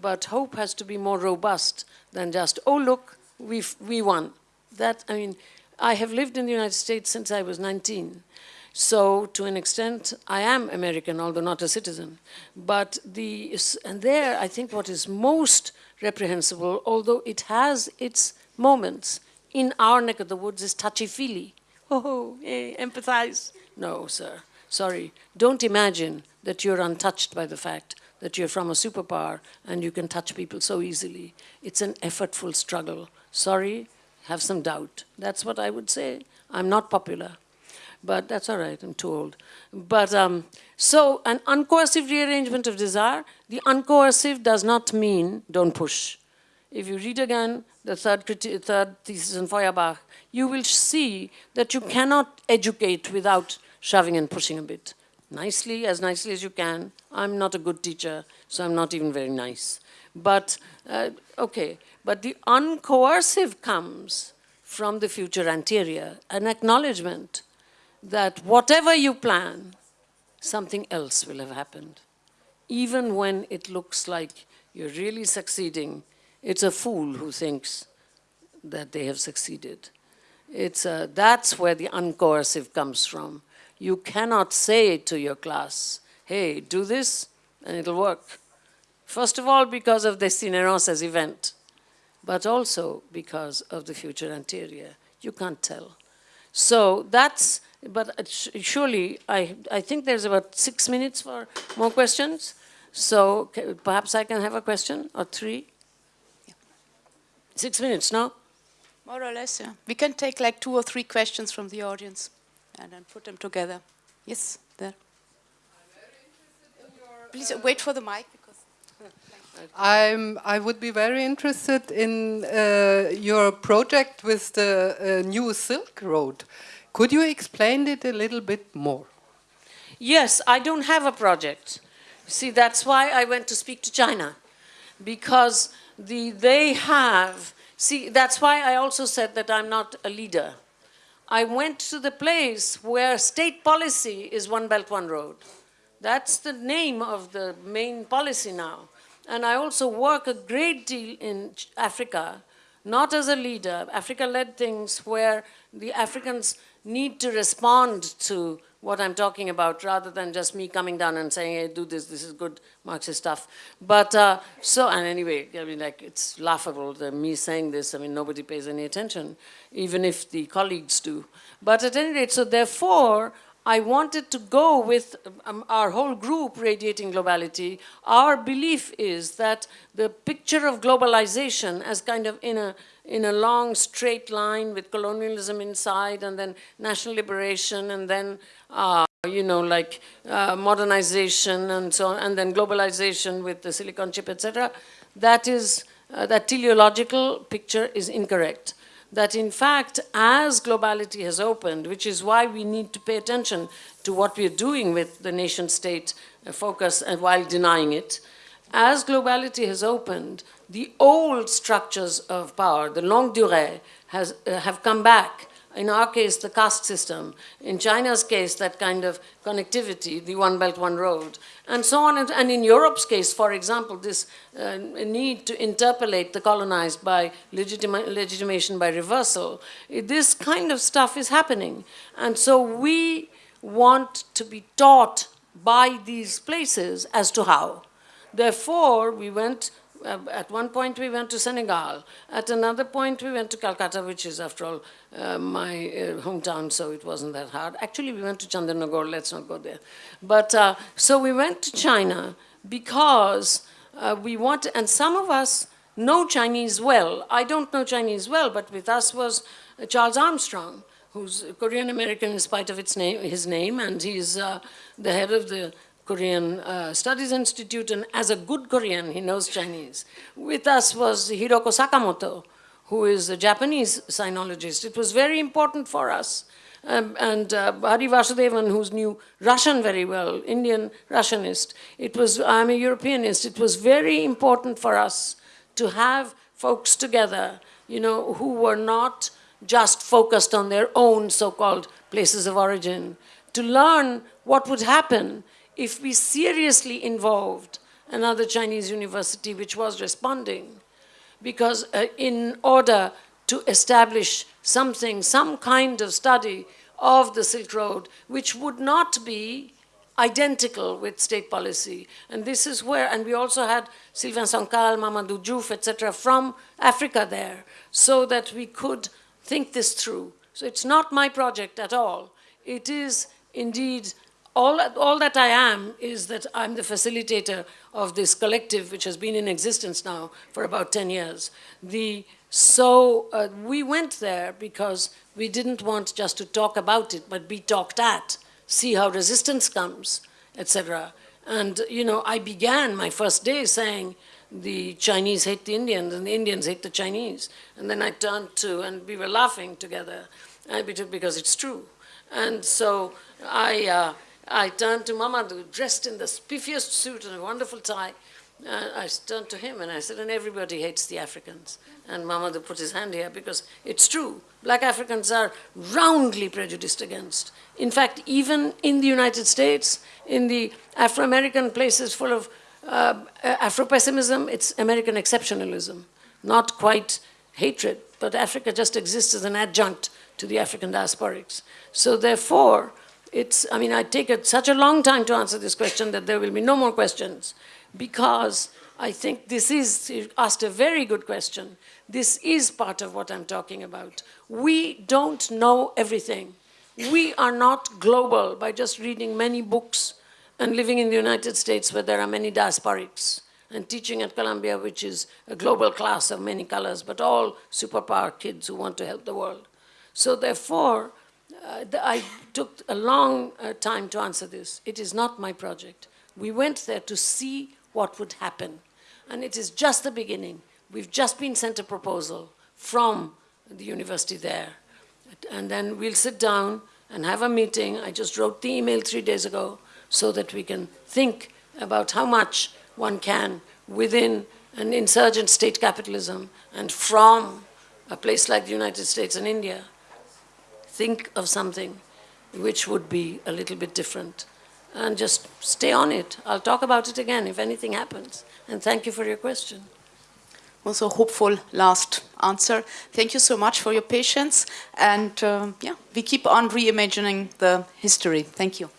S2: but hope has to be more robust than just, oh, look, we've, we won. That, I mean, I have lived in the United States since I was 19. So to an extent, I am American, although not a citizen. But the, and there, I think what is most reprehensible, although it has its moments, in our neck of the woods is touchy-feely. Oh, hey, empathize. No, sir, sorry. Don't imagine that you're untouched by the fact that you're from a superpower and you can touch people so easily. It's an effortful struggle. Sorry, have some doubt. That's what I would say. I'm not popular, but that's all right, I'm too old. But um, so an uncoercive rearrangement of desire, the uncoercive does not mean don't push. If you read again the third, third thesis in Feuerbach, you will see that you cannot educate without shoving and pushing a bit. Nicely, as nicely as you can. I'm not a good teacher, so I'm not even very nice. But, uh, okay, but the uncoercive comes from the future anterior, an acknowledgement that whatever you plan, something else will have happened. Even when it looks like you're really succeeding, it's a fool who thinks that they have succeeded. It's a, that's where the uncoercive comes from. You cannot say to your class, hey, do this and it'll work. First of all, because of the Cinerosa's event but also because of the future anterior. You can't tell. So that's, but surely, I, I think there's about six minutes for more questions. So perhaps I can have a question or three? Yeah. Six minutes, no?
S1: More or less, yeah. We can take like two or three questions from the audience and then put them together. Yes, there. Please wait for the mic. *laughs*
S3: I'm, I would be very interested in uh, your project with the uh, new Silk Road. Could you explain it a little bit more?
S2: Yes, I don't have a project. See, that's why I went to speak to China. Because the, they have, see, that's why I also said that I'm not a leader. I went to the place where state policy is One Belt, One Road. That's the name of the main policy now. And I also work a great deal in Africa, not as a leader. Africa led things where the Africans need to respond to what I'm talking about rather than just me coming down and saying, hey, do this, this is good Marxist stuff. But uh, so, and anyway, I mean, like, it's laughable that me saying this, I mean, nobody pays any attention, even if the colleagues do. But at any rate, so therefore, I wanted to go with um, our whole group, Radiating Globality. Our belief is that the picture of globalization as kind of in a, in a long straight line with colonialism inside and then national liberation and then, uh, you know, like uh, modernization and so on, and then globalization with the silicon chip, etc. That is, uh, that teleological picture is incorrect that in fact, as globality has opened, which is why we need to pay attention to what we're doing with the nation state uh, focus and while denying it, as globality has opened, the old structures of power, the longue durée, has, uh, have come back In our case, the caste system. In China's case, that kind of connectivity, the One Belt, One Road, and so on. And, in Europe's case, for example, this uh, need to interpellate the colonized by legitima legitimation by reversal, this kind of stuff is happening. And so we want to be taught by these places as to how. Therefore, we went, uh, at one point we went to Senegal. At another point we went to Calcutta, which is after all uh, my uh, hometown, so it wasn't that hard. Actually, we went to Chandernagore, let's not go there. But, uh, so we went to China because uh, we want, and some of us know Chinese well. I don't know Chinese well, but with us was uh, Charles Armstrong, who's Korean American in spite of its name, his name, and he's uh, the head of the Korean uh, Studies Institute, and as a good Korean, he knows Chinese. With us was Hiroko Sakamoto, who is a Japanese sinologist. It was very important for us. Um, and uh, Hari Vasudevan, who knew Russian very well, Indian Russianist. It was, I'm a Europeanist. It was very important for us to have folks together, you know, who were not just focused on their own so-called places of origin, to learn what would happen if we seriously involved another Chinese university which was responding. Because uh, in order to establish something, some kind of study of the Silk Road, which would not be identical with state policy. And this is where, and we also had Sylvain Sancal, Mamadou Diouf, etc., from Africa there, so that we could think this through. So it's not my project at all. It is indeed, all, all that I am is that I'm the facilitator of this collective which has been in existence now for about 10 years. The, so uh, we went there because we didn't want just to talk about it, but be talked at, see how resistance comes, etc. And, you know, I began my first day saying, the Chinese hate the Indians and the Indians hate the Chinese. And then I turned to, and we were laughing together, because it's true. And so I, uh, I turned to Mamadou, dressed in the spiffiest suit and a wonderful tie. Uh, I turned to him and I said, and everybody hates the Africans. And Mamadou put his hand here because it's true. Black Africans are roundly prejudiced against. In fact, even in the United States, in the Afro-American places full of uh, Afro-pessimism, it's American exceptionalism, not quite hatred, but Africa just exists as an adjunct to the African diasporics. So therefore, it's, I mean, I take it such a long time to answer this question that there will be no more questions because I think this is, you asked a very good question. This is part of what I'm talking about. We don't know everything. We are not global by just reading many books and living in the United States where there are many diasporics and teaching at Columbia, which is a global class of many colors, but all superpower kids who want to help the world. So therefore, uh, I took a long uh, time to answer this. It is not my project. We went there to see what would happen. And it is just the beginning. We've just been sent a proposal from the university there. And then we'll sit down and have a meeting. I just wrote the email three days ago so that we can think about how much one can within an insurgent state capitalism and from a place like the United States and India, think of something which would be a little bit different and just stay on it. I'll talk about it again if anything happens. And thank you for your question.
S1: Also hopeful last answer. Thank you so much for your patience. And uh, yeah, we keep on reimagining the history. Thank you.